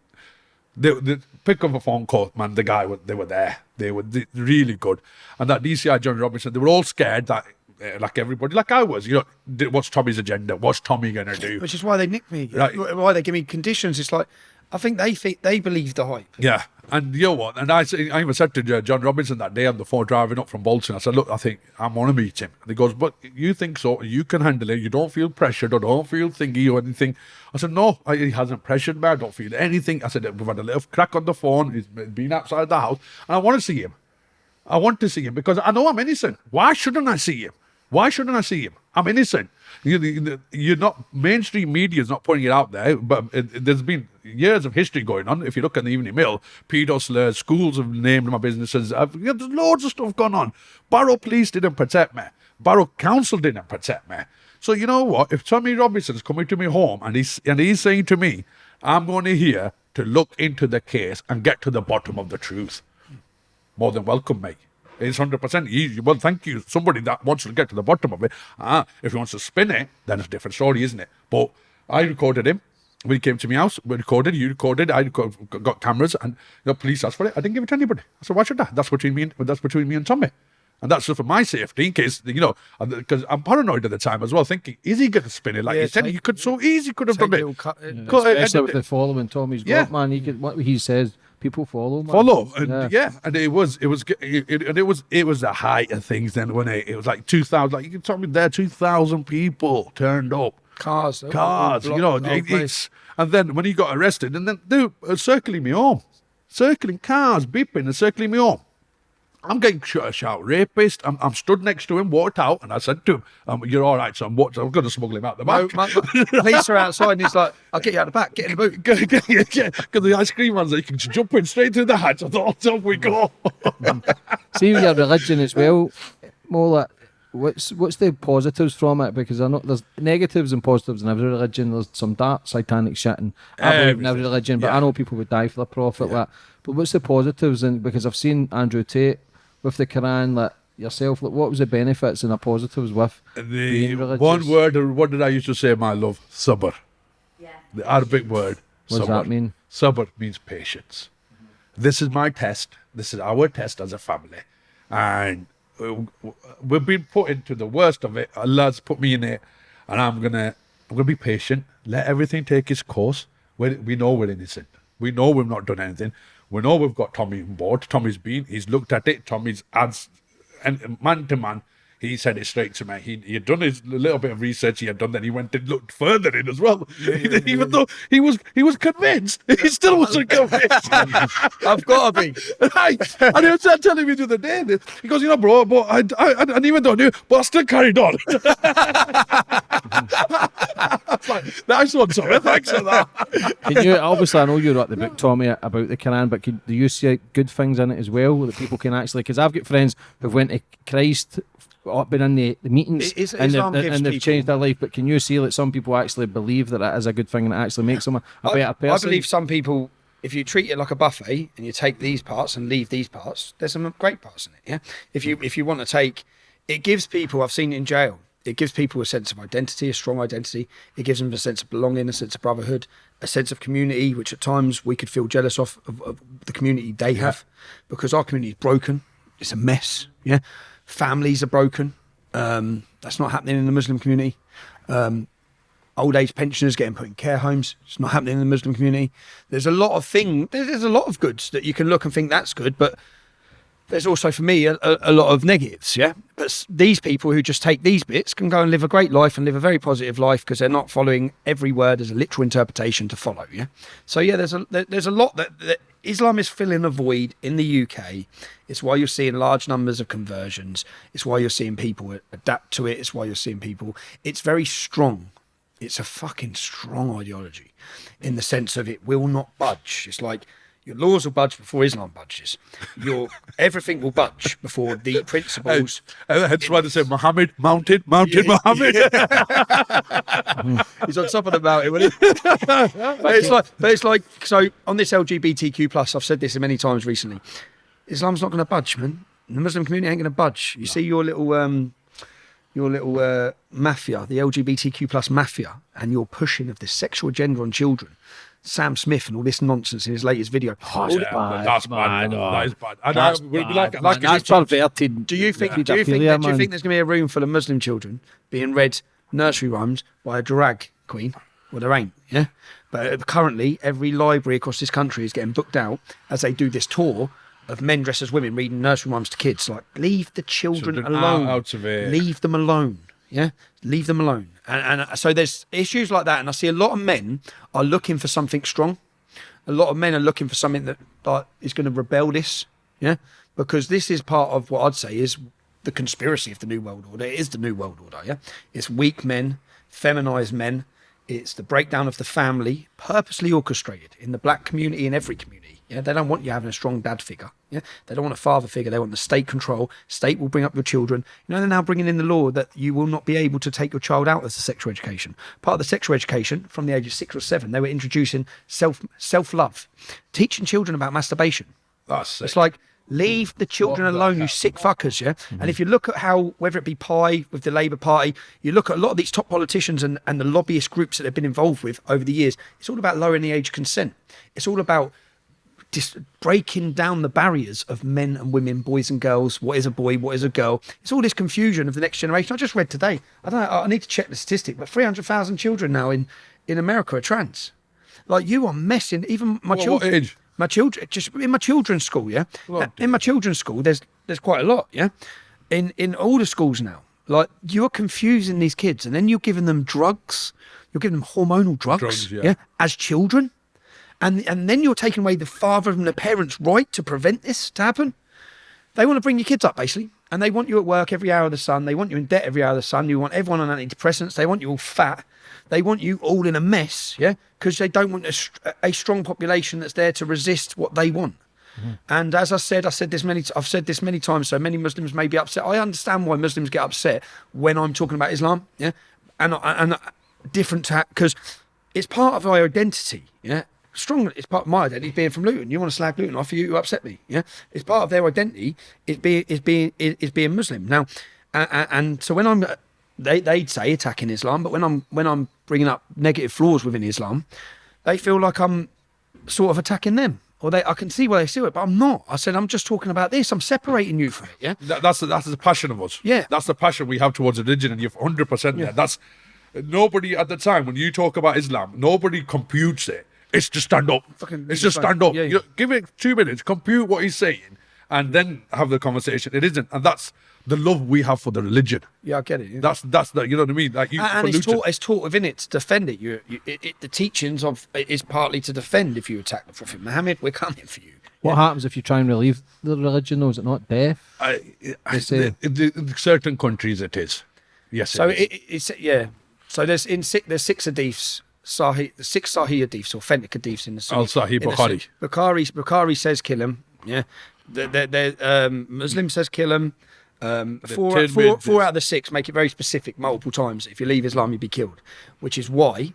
they, they pick up a phone call, man. The guy, was, they were there. They were really good. And that DCI John Robinson, they were all scared that, uh, like everybody, like I was. You know, what's Tommy's agenda? What's Tommy gonna do? which is why they nick me. Right. Why they give me conditions. It's like I think they think they believe the hype. Yeah, and you know what? And I, I even said to John Robinson that day on the phone driving up from Bolton, I said, "Look, I think I want to meet him." And he goes, "But you think so? You can handle it. You don't feel pressured or don't feel thingy or anything." I said, "No, he hasn't pressured me. I don't feel anything." I said, "We've had a little crack on the phone. He's been outside the house, and I want to see him. I want to see him because I know I'm innocent. Why shouldn't I see him? Why shouldn't I see him? I'm innocent. You, you- you're not mainstream media is not putting it out there, but it, it- there's been years of history going on. If you look at the Evening Mail, pedo slurs, schools have named my businesses. Uh, I've, yeah, there's loads of stuff going on. Barrow Police didn't protect me. Barrow Council didn't protect me. So you know what? If Tommy Robinson's coming to me home and he's and he's saying to me, "I'm going to here to look into the case and get to the bottom of the truth," more than welcome, mate. It's hundred percent easy. Well, thank you. Somebody that wants to get to the bottom of it. Ah, if he wants to spin it, then it's a different story, isn't it? But I recorded him. When he came to my house, we recorded, you recorded, I got cameras, and the police asked for it. I didn't give it to anybody. I said, why should I? That's between me and that's between me and Tommy. And that's just for my safety, in case, you know, because I'm paranoid at the time as well, thinking, is he going to spin it? Like Yeah, you said, you could so easy could have done it. cut- uh, Cut it, Especially and- with the following Tommy's Yeah. man. He could what he says, people follow. Man. follow and Yeah. yeah. and it was it was it, it, and it was it was the height of things then when it, it was like 2000 like you can tell me there 2000 people turned up Cars, all- all cars you know blocked the whole it- it's and then when he got arrested and then they were circling me home circling cars beeping and circling me home I'm getting shot, shout rapist. I'm, I'm stood next to him, walked out, and I said to him, um, "You're all right, son. What? I'm going to smuggle him out the No, back." my, my, police are outside, and he's like, "I'll get you out the back. Get in the boot." Because the ice cream man's like, you can jump in straight through the hatch. I thought, off we go. See with your religion as well, more like what's what's the positives from it? Because I know there's negatives and positives in every religion. There's some dark satanic shit and I believe in every religion, but Yeah. I know people would die for the prophet. Like, but what's the positives? And because I've seen Andrew Tate with the Quran, like yourself? Like, what was the benefits and the positives with The being religious? one word, or what did I used to say, my love? Sabr. Yeah. The Arabic word. What does that mean? Sabr means patience. This is my test. This is our test as a family. And uh, we've been put into the worst of it. Allah's put me in it. And I'm going to I'm gonna be patient. Let everything take its course. We, we know we're innocent. We know we've not done anything. We know we've got Tommy on board. Tommy's been. He's looked at it. Tommy's adds, and man to man, he said it straight to me. He he had done his little bit of research he had done. Then he went and looked further in as well. Even though he was he was convinced, he still wasn't convinced. I've got to be. right. And he was telling me the other day. He goes, you know, bro, but I I, I didn't even know you, but I still carried on. Was like, nice one, Tommy. Thanks for that. Can you obviously I know you wrote the book Tommy about the Quran, but can, do you see good things in it as well that people can actually? Because I've got friends who've went to Christ, been in the, the meetings, It is- and, they've, and they've people- changed their life. But can you see that some people actually believe that it is a good thing and it actually makes them a, a I, better person? I believe some people, if you treat it like a buffet and you take these parts and leave these parts, there's some great parts in it. Yeah. If you if you want to take, it gives people. I've seen it in jail. It gives people a sense of identity, a strong identity. It gives them a sense of belonging, a sense of brotherhood, a sense of community, which at times we could feel jealous of, of, of the community they have, because our community is broken. It's a mess. Yeah, families are broken. Um, that's not happening in the Muslim community old age pensioners getting put in care homes. It's not happening in the Muslim community. There's a lot of thing. There's, there's a lot of goods that you can look and think that's good, but there's also for me a, a, lot of negatives. Yeah, but these people who just take these bits can go and live a great life and live a very positive life because they're not following every word as a literal interpretation to follow. Yeah, so yeah, there's a there's a lot that, that Islam is filling a void in the UK. It's why you're seeing large numbers of conversions. It's why you're seeing people adapt to it. It's why you're seeing people. It's very strong it's a fucking strong ideology in the sense of it will not budge. It's like your laws will budge before Islam budges. Your everything will budge before the principles. And that's why they say Muhammad mounted, mounted Muhammad. He's on top of the mountain, wasn't he? but it's like, but it's like, so on this LGBTQ plus, I've said this many times recently. Islam's not going to budge, man. The Muslim community ain't going to budge. You see your little, um, your little uh, mafia, the LGBTQ plus mafia, and your pushing of this sexual agenda on children. Sam Smith and all this nonsense in his latest video. All the- bad, that's bad. man, oh. That is bad. And That's I, we'll be bad, like, man. like That's perverted. Do you think? Do you think? Paedophilia, That, do you man. think there's going to be a room full of Muslim children being read nursery rhymes by a drag queen? Well, there ain't. Yeah. But uh, currently, every library across this country is getting booked out as they do this tour of men dressed as women reading nursery rhymes to kids. Like, leave the children, Children alone. out of it. Leave them alone. Yeah. Leave them alone. And, and uh, so there's issues like that, and I see a lot of men are looking for something strong a lot of men are looking for something that like, is going to rebel this, yeah, because this is part of what I'd say is the conspiracy of the new world order. It is the new world order, yeah. It's weak men, feminized men. It's the breakdown of the family, purposely orchestrated in the black community in every community. Yeah, they don't want you having a strong dad figure. Yeah, they don't want a father figure. They want the state control. State will bring up your children. You know, they're now bringing in the law that you will not be able to take your child out as a sexual education. Part of the sexual education from the age of six or seven, they were introducing self self love, teaching children about masturbation. That's It's like leave the children What alone, you sick fuckers, yeah. And if you look at how, whether it be PIE with the Labour Party, you look at a lot of these top politicians and, and the lobbyist groups that they've been involved with over the years. It's all about lowering the age of consent. It's all about just breaking down the barriers of men and women, boys and girls. What is a boy? What is a girl? It's all this confusion of the next generation. I just read today. I don't. know, I need to check the statistic, but three hundred thousand children now in in America are trans. Like you are messing. Even my What- what children. age? My children, just in my children's school, yeah. Oh, in my children's school, there's there's quite a lot, yeah. In in all the schools now, like you're confusing these kids, and then you're giving them drugs. You're giving them hormonal drugs, Drugs, yeah. as children, and and then you're taking away the father and the parents' right to prevent this to happen. They want to bring your kids up basically, and they want you at work every hour of the sun. They want you in debt every hour of the sun. You want everyone on antidepressants. They want you all fat. They want you all in a mess, yeah, because they don't want a, a strong population that's there to resist what they want. Mm-hmm. And as I said, I said this many. I've said this many times. So many Muslims may be upset. I understand why Muslims get upset when I'm talking about Islam. Yeah, and and different because it's part of our identity. Yeah, strong. It's part of my identity being from Luton. You want to slag Luton off, you, you upset me. Yeah, it's part of their identity. Is being is being is, being Muslim now, and, and so when I'm they they'd say attacking Islam, but when I'm when I'm bringing up negative flaws within Islam, they feel like I'm sort of attacking them. Or they, I can see why they see it, but I'm not. I said I'm just talking about this. I'm separating you from it. Yeah, That, that's the, that's the passion of us. Yeah. that's the passion we have towards religion, and you're 100 percent there. That's nobody at the time when you talk about Islam, nobody computes it. It's just stand up. Fucking- it's just just stand up. yeah, You yeah. give it two minutes, compute what he's saying, and then have the conversation. It isn't, and that's the love we have for the religion. yeah, I get it. yeah. That's that's the you know what I mean. Like you, and, and it's taught, it's taught within it to defend it. You, you it, it, the teachings of it is partly to defend. If you attack the Prophet Muhammad, we're coming for you. What happens if you try and relieve the religion, though? Is it not death? I, I, say- the- the- the certain countries it is. Yes. So it is. it, it, it's yeah. So there's in six there's six hadiths. Sahih, the six Sahih hadiths, authentic hadiths in the Sunnah. Al-Sahih Bukhari. Bukhari Bukhari says kill him. Yeah, the, the, the, um, Muslim says kill him. Um, four, four, four out of the six make it very specific multiple times. If you leave Islam, you'll be killed, which is why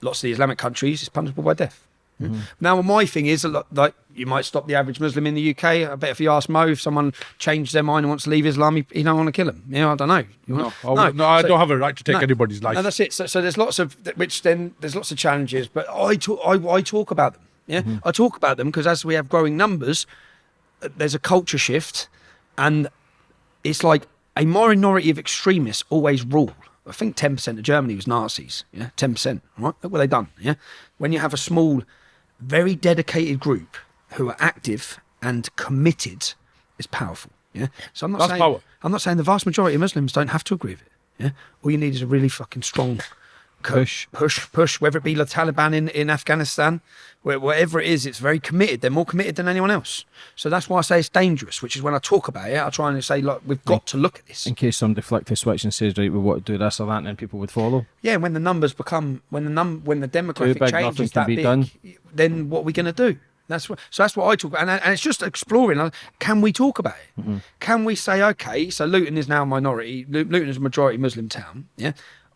lots of the Islamic countries is punishable by death. Mm-hmm. Now, my thing is a lot like you might stop the average Muslim in the UK. I bet if you ask Mo, if someone changed their mind and wants to leave Islam, he, he don't want to kill him. You know, I don't know. You no, I, would- no, I So- don't have a right to take no. anybody's life. no, that's it. So, so there's lots of which then there's lots of challenges, but I talk I, I talk about them. Yeah, Mm-hmm. I talk about them because as we have growing numbers, uh, there's a culture shift, and it's like a minority of extremists always rule. I think 10% of Germany was Nazis. Yeah, 10%. Right? Look what they done. Yeah, when you have a small, very dedicated group who are active and committed, is powerful. Yeah, so I'm not That's saying power. I'm not saying the vast majority of Muslims don't have to agree with it. Yeah, all you need is a really fucking strong Push. push, push. Whether it be the Taliban in, in Afghanistan, where, wherever it is, it's very committed. They're more committed than anyone else. So that's why I say it's dangerous. Which is when I talk about it, I try and say, look, we've got to look at this. In case some a switch and says, right, we want to do this or that, and then people would follow. Yeah, when the numbers become when the num when the demographic big, change nothing can that big, done. then what are we going to do? That's what. So that's what I talk about, and, and it's just exploring. Can we talk about it? Mm-hmm. Can we say, okay, so Luton is now a minority. Lu- Luton is a majority Muslim town. Yeah,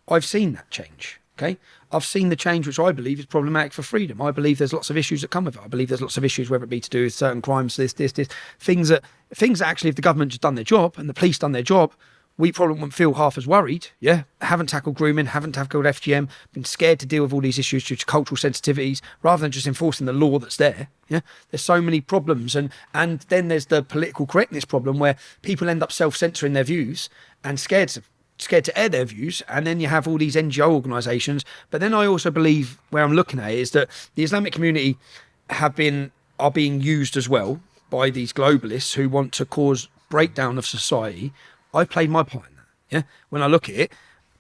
I've seen that change. Okay, I've seen the change, which I believe is problematic for freedom. I believe there's lots of issues that come with it. I believe there's lots of issues, whether it be to do with certain crimes, this, this, this, things that things that actually, if the government just done their job and the police done their job, we probably wouldn't feel half as worried. Yeah, haven't tackled grooming, haven't tackled FGM, been scared to deal with all these issues due to cultural sensitivities, rather than just enforcing the law that's there. Yeah, there's so many problems, and and then there's the political correctness problem where people end up self-censoring their views and scared to scared to air their views, and then you have all these NGO organisations. But then I also believe where I'm looking at is that the Islamic community have been are being used as well by these globalists who want to cause breakdown of society. I've played my part in that. Yeah, when I look at it,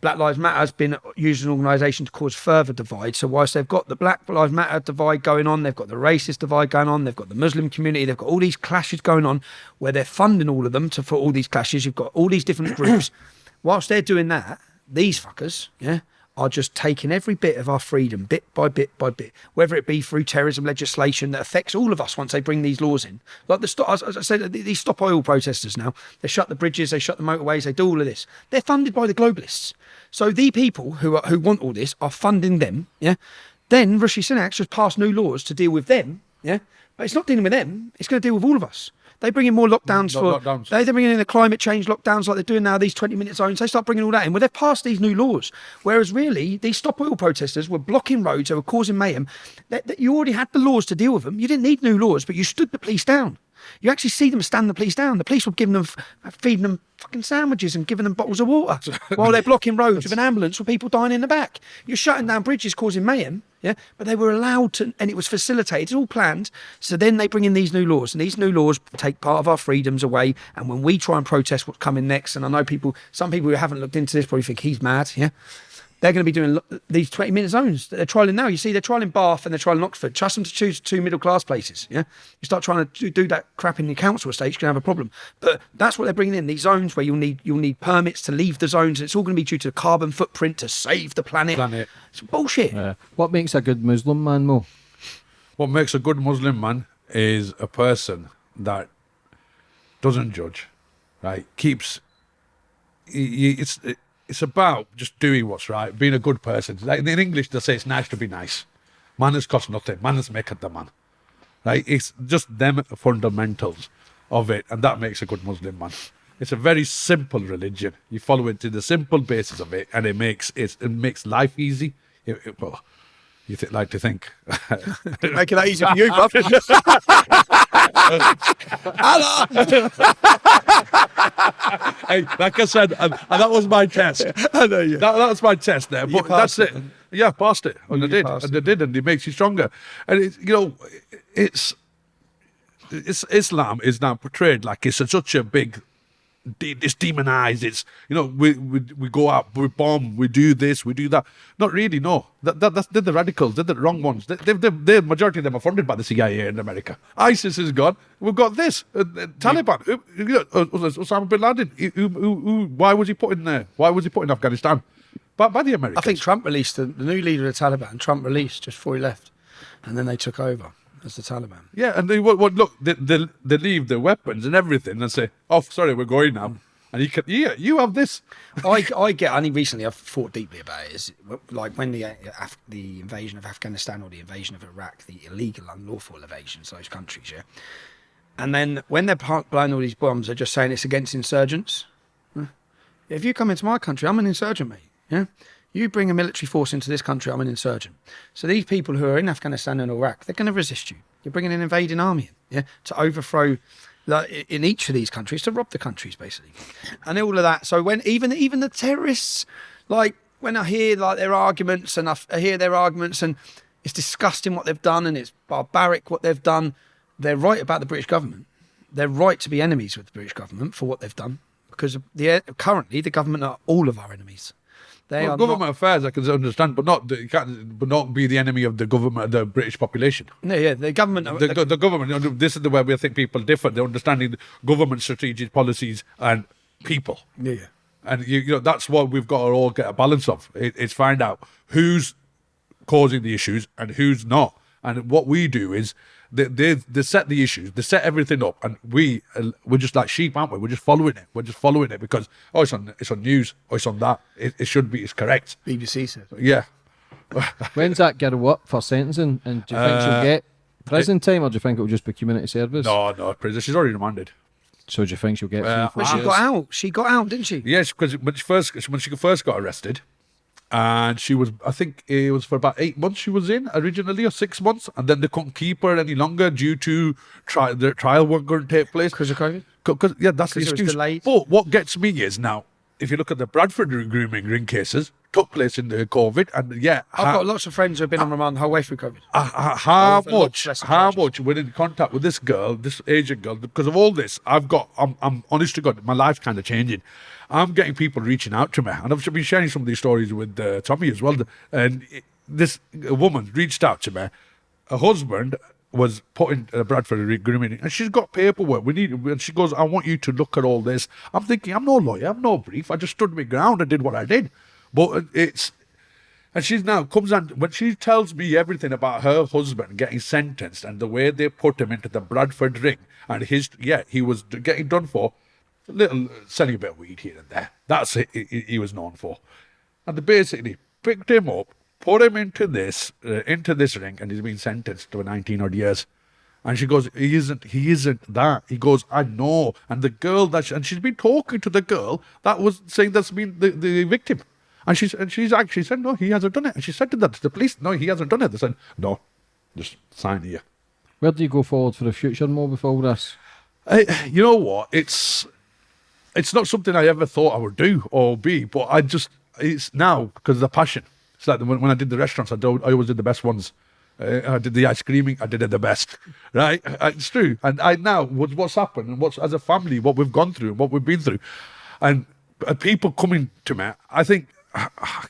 Black Lives Matter has been used as an organisation to cause further divide. So whilst they've got the Black Lives Matter divide going on, they've got the racist divide going on, they've got the Muslim community, they've got all these clashes going on, where they're funding all of them to for all these clashes. You've got all these different groups. whilst they're doing that, these fuckers, yeah, are just taking every bit of our freedom, bit by bit by bit, whether it be through terrorism legislation that affects all of us once they bring these laws in. Like the stop, as I said, these stop oil protesters now, they shut the bridges, they shut the motorways, they do all of this. They're funded by the globalists. So the people who are, who want all this are funding them. Yeah. Then Rishi Sunak just passed new laws to deal with them. Yeah. But it's not dealing with them. It's going to deal with all of us. They bring in more lockdowns mm, Lo- for lockdowns. they they're bringing in the climate change lockdowns like they're doing now, these 20 minute zones. They start bringing all that in. Well, they've passed these new laws. Whereas really, these stop oil protesters were blocking roads, they were causing mayhem. That, that you already had the laws to deal with them. You didn't need new laws, but you stood the police down. You actually see them stand the police down. The police were giving them, feeding them fucking sandwiches and giving them bottles of water while they're blocking roads with an ambulance with people dying in the back. You're shutting down bridges, causing mayhem. Yeah, but they were allowed to, and it was facilitated, it's all planned. So then they bring in these new laws, and these new laws take part of our freedoms away. And when we try and protest what's coming next, and I know people, some people who haven't looked into this probably think he's mad. Yeah, they're going to be doing these 20 minute zones that they're trialing now. You see, they're trialing Bath and they're trialing Oxford. Trust them to choose two middle class places. Yeah, you start trying to do, do that crap in the council estate, you're going to have a problem. But that's what they're bringing in these zones where you'll need you'll need permits to leave the zones. It's all going to be due to the carbon footprint to save the planet. Planet. It's bullshit. Uh, what makes a good Muslim man, Mo? What makes a good Muslim man is a person that doesn't judge, right? Keeps. y- y- It's it's about just doing what's right, being a good person. Like in English, they say it's nice to be nice, Manners cost nothing. Manners make the man. Right? It's just them fundamentals of it, and that makes a good Muslim man. It's a very simple religion. You follow it to the simple basis of it, and it makes it, it makes life easy. It- it- well, you th- like to think. Making that easy for you, bro. hey, like I said, and, and that was my test. I know you. That, that's my test there. But passed that's it. Yeah, passed it. And oh, I did. passed And I did. And it makes you stronger. And it's, you know, it's, it's Islam is now portrayed like it's such a big, de- it's demonized. It's, you know, we, we, we go out, we bomb, we do this, we do that. Not really, no. That, that, that's, they're the radicals. They're the wrong ones. They, they, they, the majority of them are funded by the CIA in America. ISIS is gone. We've got this. Uh, uh, Taliban. Uh, you know, uh, Osama bin Laden. Who, who, who, why was he put in there? Why was he put in Afghanistan? By, by the Americans. I think Trump released the, the new leader of the Taliban. Trump released just before he left, and then they took over as the Taliban. Yeah, and they would, would look, they, they, they leave their weapons and everything and say, "Oh, sorry, we're going now." And you can, yeah, you have this. I, I get only recently I've thought deeply about it. Is like when the uh, Af- the invasion of Afghanistan or the invasion of Iraq, the illegal, unlawful invasions of those countries, yeah. And then when they're blowing all these bombs, they're just saying it's against insurgents. If you come into my country, I'm an insurgent, mate. Yeah. You bring a military force into this country, I'm an insurgent. So these people who are in Afghanistan and Iraq, they're going to resist you. You're bringing an invading army in, yeah, to overthrow in each of these countries to rob the countries basically, and all of that. So when even even the terrorists, like when I hear like their arguments and I hear their arguments and it's disgusting what they've done and it's barbaric what they've done. They're right about the British government. They're right to be enemies with the British government for what they've done because the currently the government are all of our enemies. They Well, are government not, affairs, I can understand, but not you can't, but not be the enemy of the government, the British population. no, yeah, the government. The, the government. you know, This is the way we think people differ. They're understanding government strategic policies and people. yeah, yeah. And you, you know that's what we've got to all get a balance of. It, it's find out who's causing the issues and who's not. And what we do is they, they they set the issues, they set everything up, and we uh, we're just like sheep, aren't we? We're just following it. We're just following it because oh, it's on it's on news, oh, it's on that. It, it should be. It's correct. BBC said. Yeah. When's that girl up for sentencing? And do you think Uh, she'll get prison time, or do you think it'll just be community service? No, no, prison. She's already remanded. So do you think she'll get Uh, three, But she years? got out. She got out, didn't she? Yes, because when she first when she first got arrested, and she was I think it was for about eight months she was in originally or six months, and then they couldn't keep her any longer due to tri- the trial wasn't going to take place Because of COVID. Because yeah, that's the excuse. But what gets me is now, if you look at the Bradford grooming ring cases, took place in the COVID, and yeah, I've got lots of friends who have been on remand the whole way through COVID. uh, uh, how much how charges. much we're in contact with this girl this asian girl because of all this i've got i'm, I'm honest to god my life's kind of changing i'm getting people reaching out to me and i've been sharing some of these stories with uh, tommy as well and this woman reached out to me her husband was put in uh, Bradford grooming, and she's got paperwork. We need, and she goes, "I want you to look at all this." I'm thinking, I'm no lawyer, I'm no brief. I just stood my ground and did what I did. But it's and she's now comes and when she tells me everything about her husband getting sentenced and the way they put him into the Bradford ring and his yeah he was getting done for a little selling a bit of weed here and there. That's it he, he was known for, and they basically picked him up, put him into this uh, into this ring, and he's been sentenced to 19 odd years. And she goes, he isn't, he isn't that. He goes, I know. And the girl that, she, and she's been talking to the girl that was saying that's been the, the victim. And she's, and she's actually said, no, he hasn't done it. And she said to that to the police, no, he hasn't done it. They said, no, just sign here. Where do you go forward for the future more with all this? I, you know what? It's it's not something I ever thought I would do or be, but I just it's now because of the passion. It's like when, when I did the restaurants, I, do, I always did the best ones. Uh, I did the ice creaming, I did it the best, right? Uh, It's true, and I now what's what's happened and what's as a family what we've gone through and what we've been through, and uh, people coming to me. I think I,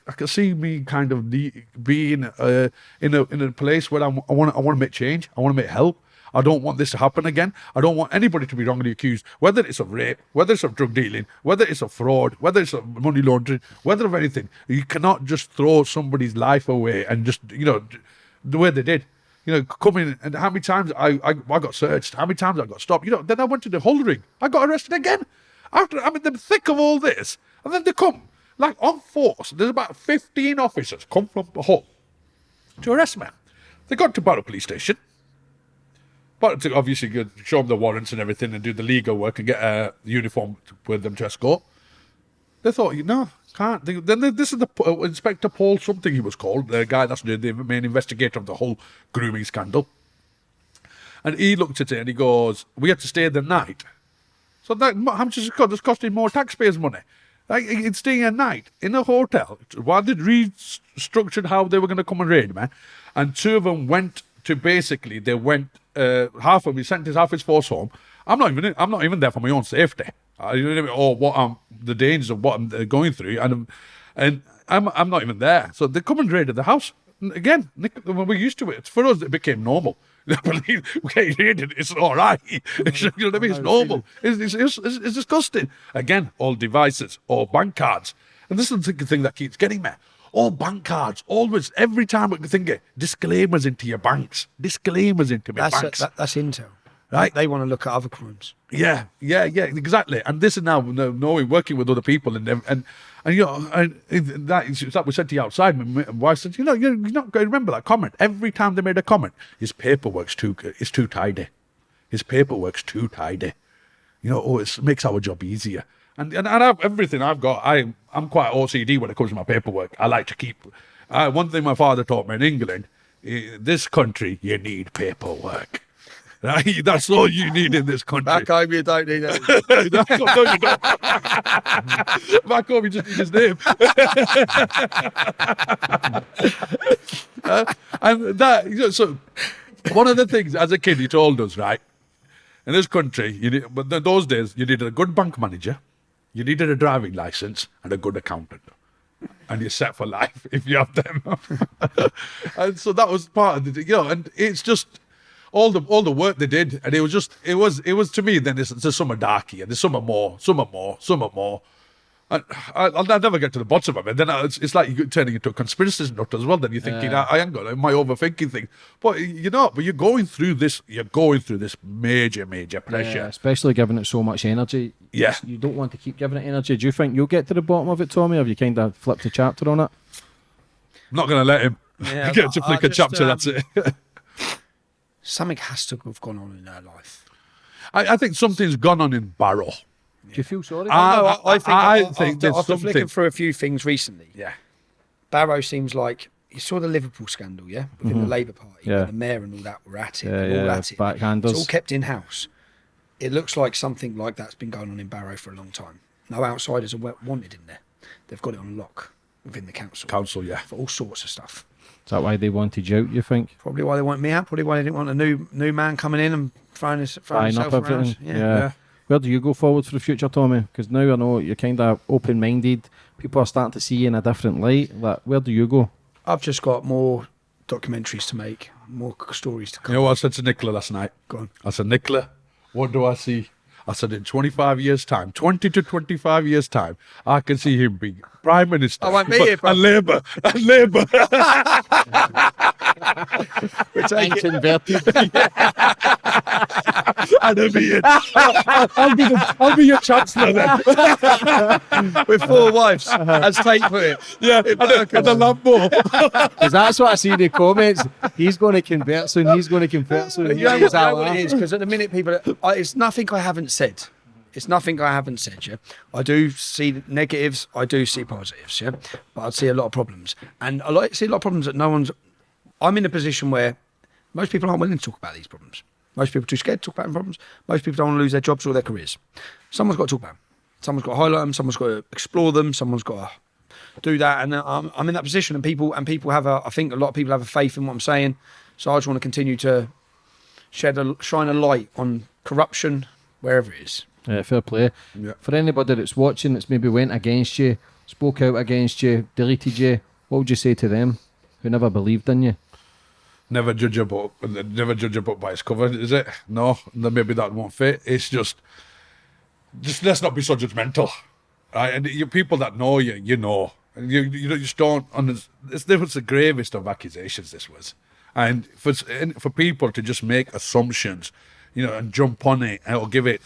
I can see me kind of being uh, in a in a place where I'm, I want I want to make change. I want to make help. I don't want this to happen again. I don't want anybody to be wrongly accused, whether it's of rape, whether it's of drug dealing, whether it's of fraud, whether it's of money laundering, whether of anything. You cannot just throw somebody's life away and just, you know, the way they did. You know, come in and how many times I, I, I got searched, how many times I got stopped. You know, then I went to the Hull ring. I got arrested again. After I'm in the thick of all this. And then they come, like on force. There's about 15 officers come from the Hull to arrest me. They got to Barrow Police Station. But to obviously show them the warrants and everything and do the legal work and get a uniform with them to escort. They thought, you know, can't. Then this is the uh, Inspector Paul something he was called, the guy that's the, the main investigator of the whole grooming scandal. And he looked at it and he goes, "We had to stay the night, so that how much is it cost? It's costing more taxpayers' money. Like it's staying a night in a hotel while they restructured how they were going to come and raid me, and two of them went to basically they went uh, half of me sent his half his force home. I'm not even I'm not even there for my own safety. I, you know what I mean? or what I'm the dangers of what I'm uh, going through, and and I'm I'm not even there. So they come and raided the house again. Nick, when we're used to it, for us it became normal. Believe we raided. It's all right. you know what I mean? It's normal. It's, it's, it's, it's disgusting. Again, all devices, all bank cards, and this is the thing that keeps getting me. All bank cards, always, every time I think it, disclaimers into your banks, disclaimers into my That's banks. that, that's intel. Right. They want to look at other crimes. Yeah, yeah, yeah, exactly. And this is now kn- knowing, working with other people, and and and you know, and that is that was said to you outside. My wife said, you know, you're not going to remember that comment. Every time they made a comment, his paperwork's too it's too tidy. His paperwork's too tidy. You know, oh, it makes our job easier. And and, and I've, everything I've got, I I'm quite OCD when it comes to my paperwork. I like to keep. Uh, one thing my father taught me in England, eh, this country, you need paperwork. Right? That's all you need in this country. Back home, you don't need that. Back home, no, you don't. Back home, you just need his name. Uh, and that, you know, so one of the things as a kid he told us, right? In this country, you need, but in those days, you needed a good bank manager, you needed a driving license, and a good accountant. And you're set for life if you have them. and so that was part of the, you know, and it's just all the all the work they did, and it was just it was it was to me. Then there's some are darky, and there's some are more, some are more, some are more. And I, I'll, I'll never get to the bottom of it. Then it's, it's like you're turning into a conspiracy nut as well. Then you're thinking, I, I ain't got it, my overthinking thing. But you're not. But you're going through this. You're going through this major, major pressure. Yeah, especially giving it so much energy. Yeah. You don't want to keep giving it energy. Do you think you'll get to the bottom of it, Tommy? Or have you kind of flipped a chapter on it? I'm not going to let him Yeah, get to but flick a just, chapter. um, that's it. Something has to have gone on in her life. I, I think something's gone on in Barrow. Do you feel sorry? I- no, I, I think, I I, think after, there's after flicking through a few things recently, Yeah. Barrow seems like you saw the Liverpool scandal, yeah, within the Labour Party, Mm-hmm. Yeah. the mayor and all that were at it, Yeah, they're all yeah, at it. backhanders. It's all kept in house. It looks like something like that's been going on in Barrow for a long time. No outsiders are wanted in there. They've got it on lock within the council Council, yeah. for all sorts of stuff. Is that why they wanted you out? You think? Probably why they want me out. Probably why they didn't want a new new man coming in and throwing, his, throwing Tying up himself around. everything. Yeah. yeah. Where do you go forward for the future, Tommy? Because now I know you're kind of open-minded. People are starting to see you in a different light. Like, where do you go? I've just got more documentaries to make, more stories to come. You come. know what I said to Nicola last night? Go on. I said, Nicola, what do I see? I said, in 25 years' time, 20 to 25 years' time, I can see him being Prime Minister. Oh, I won't be But- here, bro. And Labour. And Labour. We're taking, inverted. and I'll be, in. I'll, be the, I'll be your Chancellor then. with four wives, as Tate put it. Yeah, and, a, and a Lambo. Because that's what I see in the comments. He's going to convert soon. He's going to convert soon. You know, what, you know what it is? Because at the minute, people, I, it's nothing I haven't said. It's nothing I haven't said, yeah. I do see negatives, I do see positives, yeah. But I see a lot of problems, and I like see a lot of problems that no one's. I'm in a position where most people aren't willing to talk about these problems. Most people are too scared to talk about them problems. Most people don't want to lose their jobs or their careers. Someone's got to talk about them. Someone's got to highlight them. Someone's got to explore them. Someone's got to do that. And uh, I'm, I'm in that position, and people and people have a. I think a lot of people have a faith in what I'm saying. So I just want to continue to shed a shine a light on corruption wherever it is. Yeah, fair play. Yeah. For anybody that's watching that's maybe went against you, spoke out against you, deleted you, what would you say to them who never believed in you? Never judge a book. Never judge a book by its cover, is it? No, maybe that won't fit. It's just, just let's not be so judgmental, right? And you people that know you, you know, and you you just don't. And this, this was the gravest of accusations. This was, and for and for people to just make assumptions, you know, and jump on it or give it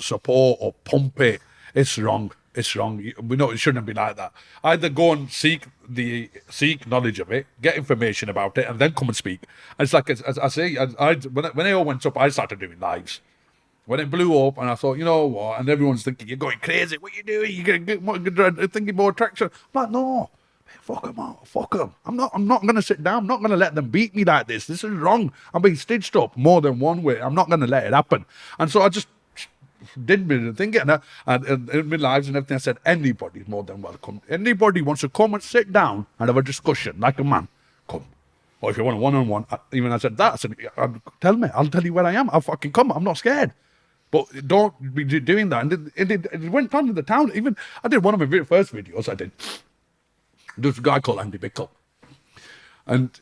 support or pump it, it's wrong. It's wrong. We know it shouldn't be like that. Either go and seek the seek knowledge of it, get information about it, and then come and speak. It's like as, as I say, I, I when it, when it all went up, I started doing lives. When it blew up, and I thought, you know what? And everyone's thinking, you're going crazy. What are you doing? You're gonna get more, you're thinking more traction. I'm like, no, fuck them out. Fuck them. I'm not. I'm not gonna sit down. I'm not gonna let them beat me like this. This is wrong. I'm being stitched up more than one way. I'm not gonna let it happen. And so I just did me thinking and, I- and, and in my lives and everything. I said, anybody's more than welcome. Anybody wants to come and sit down and have a discussion like a man, come. Or if you want a one-on-one, I- even I said that. I said, "Uh, tell me. I'll tell you where I am. I'll fucking come. I'm not scared. But don't be doing that. And it, it, it, went on in the town. Even I did one of my very first videos. I did. There was a guy called Andy Bickle, and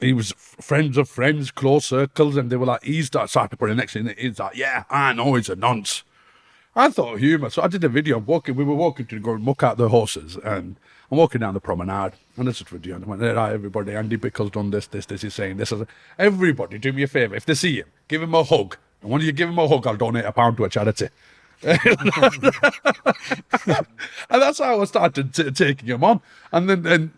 he was friends of friends, close circles, and they were like, he's that of person. Next thing he's like, yeah, I know he's a nonce. I thought humour, so I did a video. I'm walking. We were walking to go and muck out the horses, and I'm walking down the promenade, and this is video. And I went, right, everybody, Andy Bickle's done this, this, this. He's saying this. Said, Everybody, do me a favour. If they see him, give him a hug. And when you give him a hug, I'll donate a pound to a charity. and that's how I started taking him on. And then, then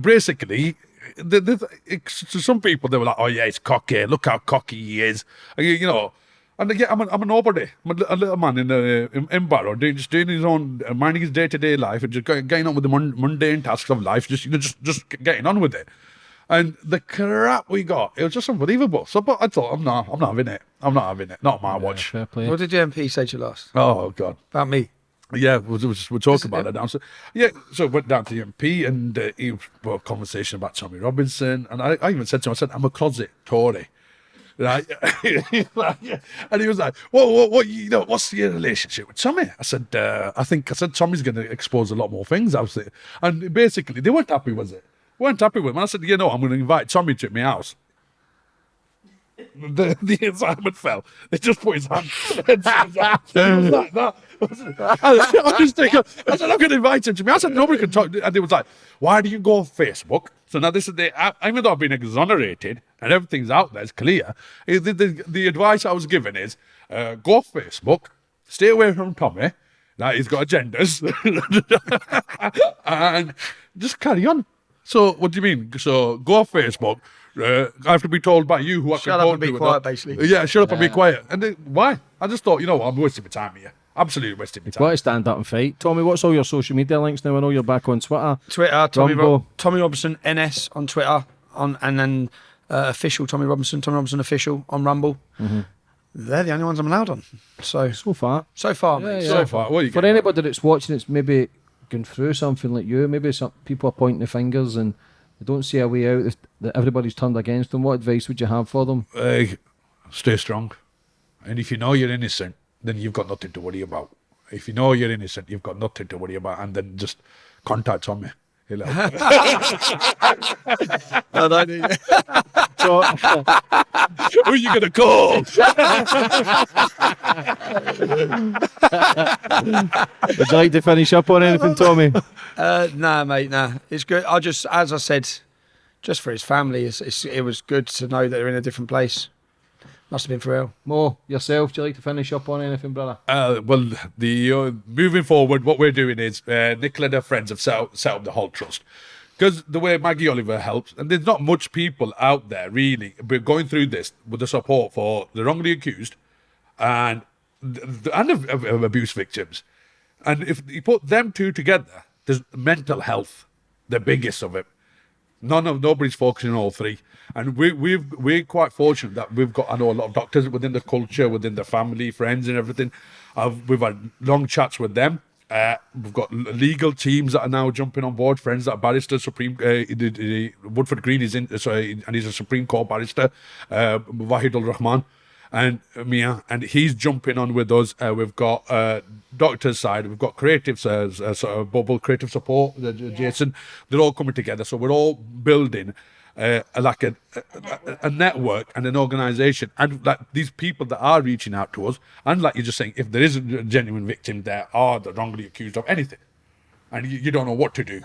basically, the, the, it, to some people, they were like, oh, yeah, he's cocky. Look how cocky he is. And, you know, and again, I'm a, I'm a nobody. I'm a, li- a little man in, uh, in, in Barrow, doing, just doing his own, uh, minding his day to day life and just going, getting on with the mun- mundane tasks of life, just, you know, just, just getting on with it. And the crap we got, it was just unbelievable. So, but I thought, I'm not, I'm not having it. I'm not having it. Not my watch. Fair play. What did your MP say to you last Oh, God. about me? Yeah, we'll, we'll, we'll talk it about him? that now. So, yeah, so I went down to the MP and uh, he well, conversation about Tommy Robinson. And I, I even said to him, I said, I'm a closet Tory. Right? and he was like, what, what, what, you know, what's your relationship with Tommy? I said, uh, I think, I said, Tommy's going to expose a lot more things. I was. And basically, they weren't happy, was it? weren't happy with. And I said, you know, I'm going to invite Tommy to my house. The, the assignment fell. They just put his hand. it like that. I, I was thinking, I said, I'm going to invite him to me. I said, nobody can talk. And they was like, why do you go on Facebook? So now this is the, even though I've been exonerated and everything's out there, it's clear. eh, The, the, the advice I was given is uh, go off Facebook, stay away from Tommy. Now he's got agendas. and just carry on. So what do you mean? So go off Facebook. Uh, I have to be told by you who I Shut can up and be quiet, not- basically. Yeah, shut up and be quiet. And then, why? I just thought, you know what, I'm wasting my time here. Absolutely wasting my Got time. to stand up and fight. Tommy, what's all your social media links now? I know you're back on Twitter. Twitter, Tommy, Rumble. Rob- Tommy Robinson NS on Twitter, on and then uh, official Tommy Robinson, Tommy Robinson official on Rumble. They're the only ones I'm allowed on. So So far. so far, Yeah, mate. yeah. So So far, what are you For anybody that's watching, it's maybe going through something like you. Maybe some people are pointing the fingers and they don't see a way out. That- That everybody's turned against them. What advice would you have for them? Uh, stay strong. And if you know you're innocent, then you've got nothing to worry about. If you know you're innocent, you've got nothing to worry about. And then just contact Tommy. He'll help. I don't need So, Who are you going to call? would you like to finish up on anything, Tommy? Uh, nah, mate, nah. It's good. I just, as I said, just for his family, it's, it's, it was good to know that they're in a different place. Must have been for real. Mo, yourself, do you like to finish up on anything, brother? Uh, well, the uh, moving forward, what we're doing is uh, Nicola and her friends have set up, set up the whole trust. Because the way Maggie Oliver helps, and there's not much people out there really, but going through this with the support for the wrongly accused and and of, of, of abuse victims. And if you put them two together, there's mental health, the biggest of it. None of nobody's focusing on all three, and we we've we're quite fortunate that we've got I know a lot of doctors within the culture, within the family, friends, and everything. I've, we've had long chats with them. Uh, we've got legal teams that are now jumping on board. Friends that are barristers, Supreme uh, the, the, Woodford Green is in, sorry, and he's a Supreme Court barrister. Uh, Wahid Ul Rahman and Mia, and he's jumping on with us. Uh, we've got uh, doctors side, we've got creative uh, uh, sort of bubble creative support, uh, Jason. They're all coming together, so we're all building uh, like a, a, a network and an organization, and like these people that are reaching out to us, and like you're just saying, if there is a genuine victim there, are the wrongly accused of anything, and you, you don't know what to do,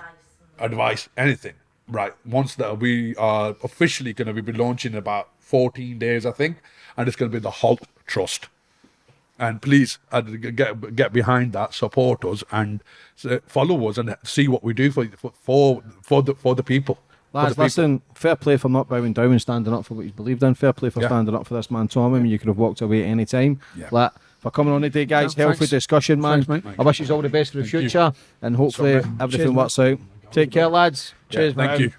advice, anything. Right. Once that we are officially going to be launching in about 14 days, I think, and it's going to be the Halt Trust. And please uh, get get behind that, support us, and uh, follow us, and see what we do for for for the for the people. For Lads, the people. listen, fair play for not bowing down and standing up for what you believed in. Fair play for Yeah. standing up for this man, Tommy. I mean, you could have walked away at any time. Yeah. Like, for coming on today, guys. Yeah, healthy thanks. discussion, man. Thanks. I wish you all the best for the Thank you. future, and hopefully Sorry. everything Cheers, works out. Take care, lads. Yeah, Cheers, thank man. you.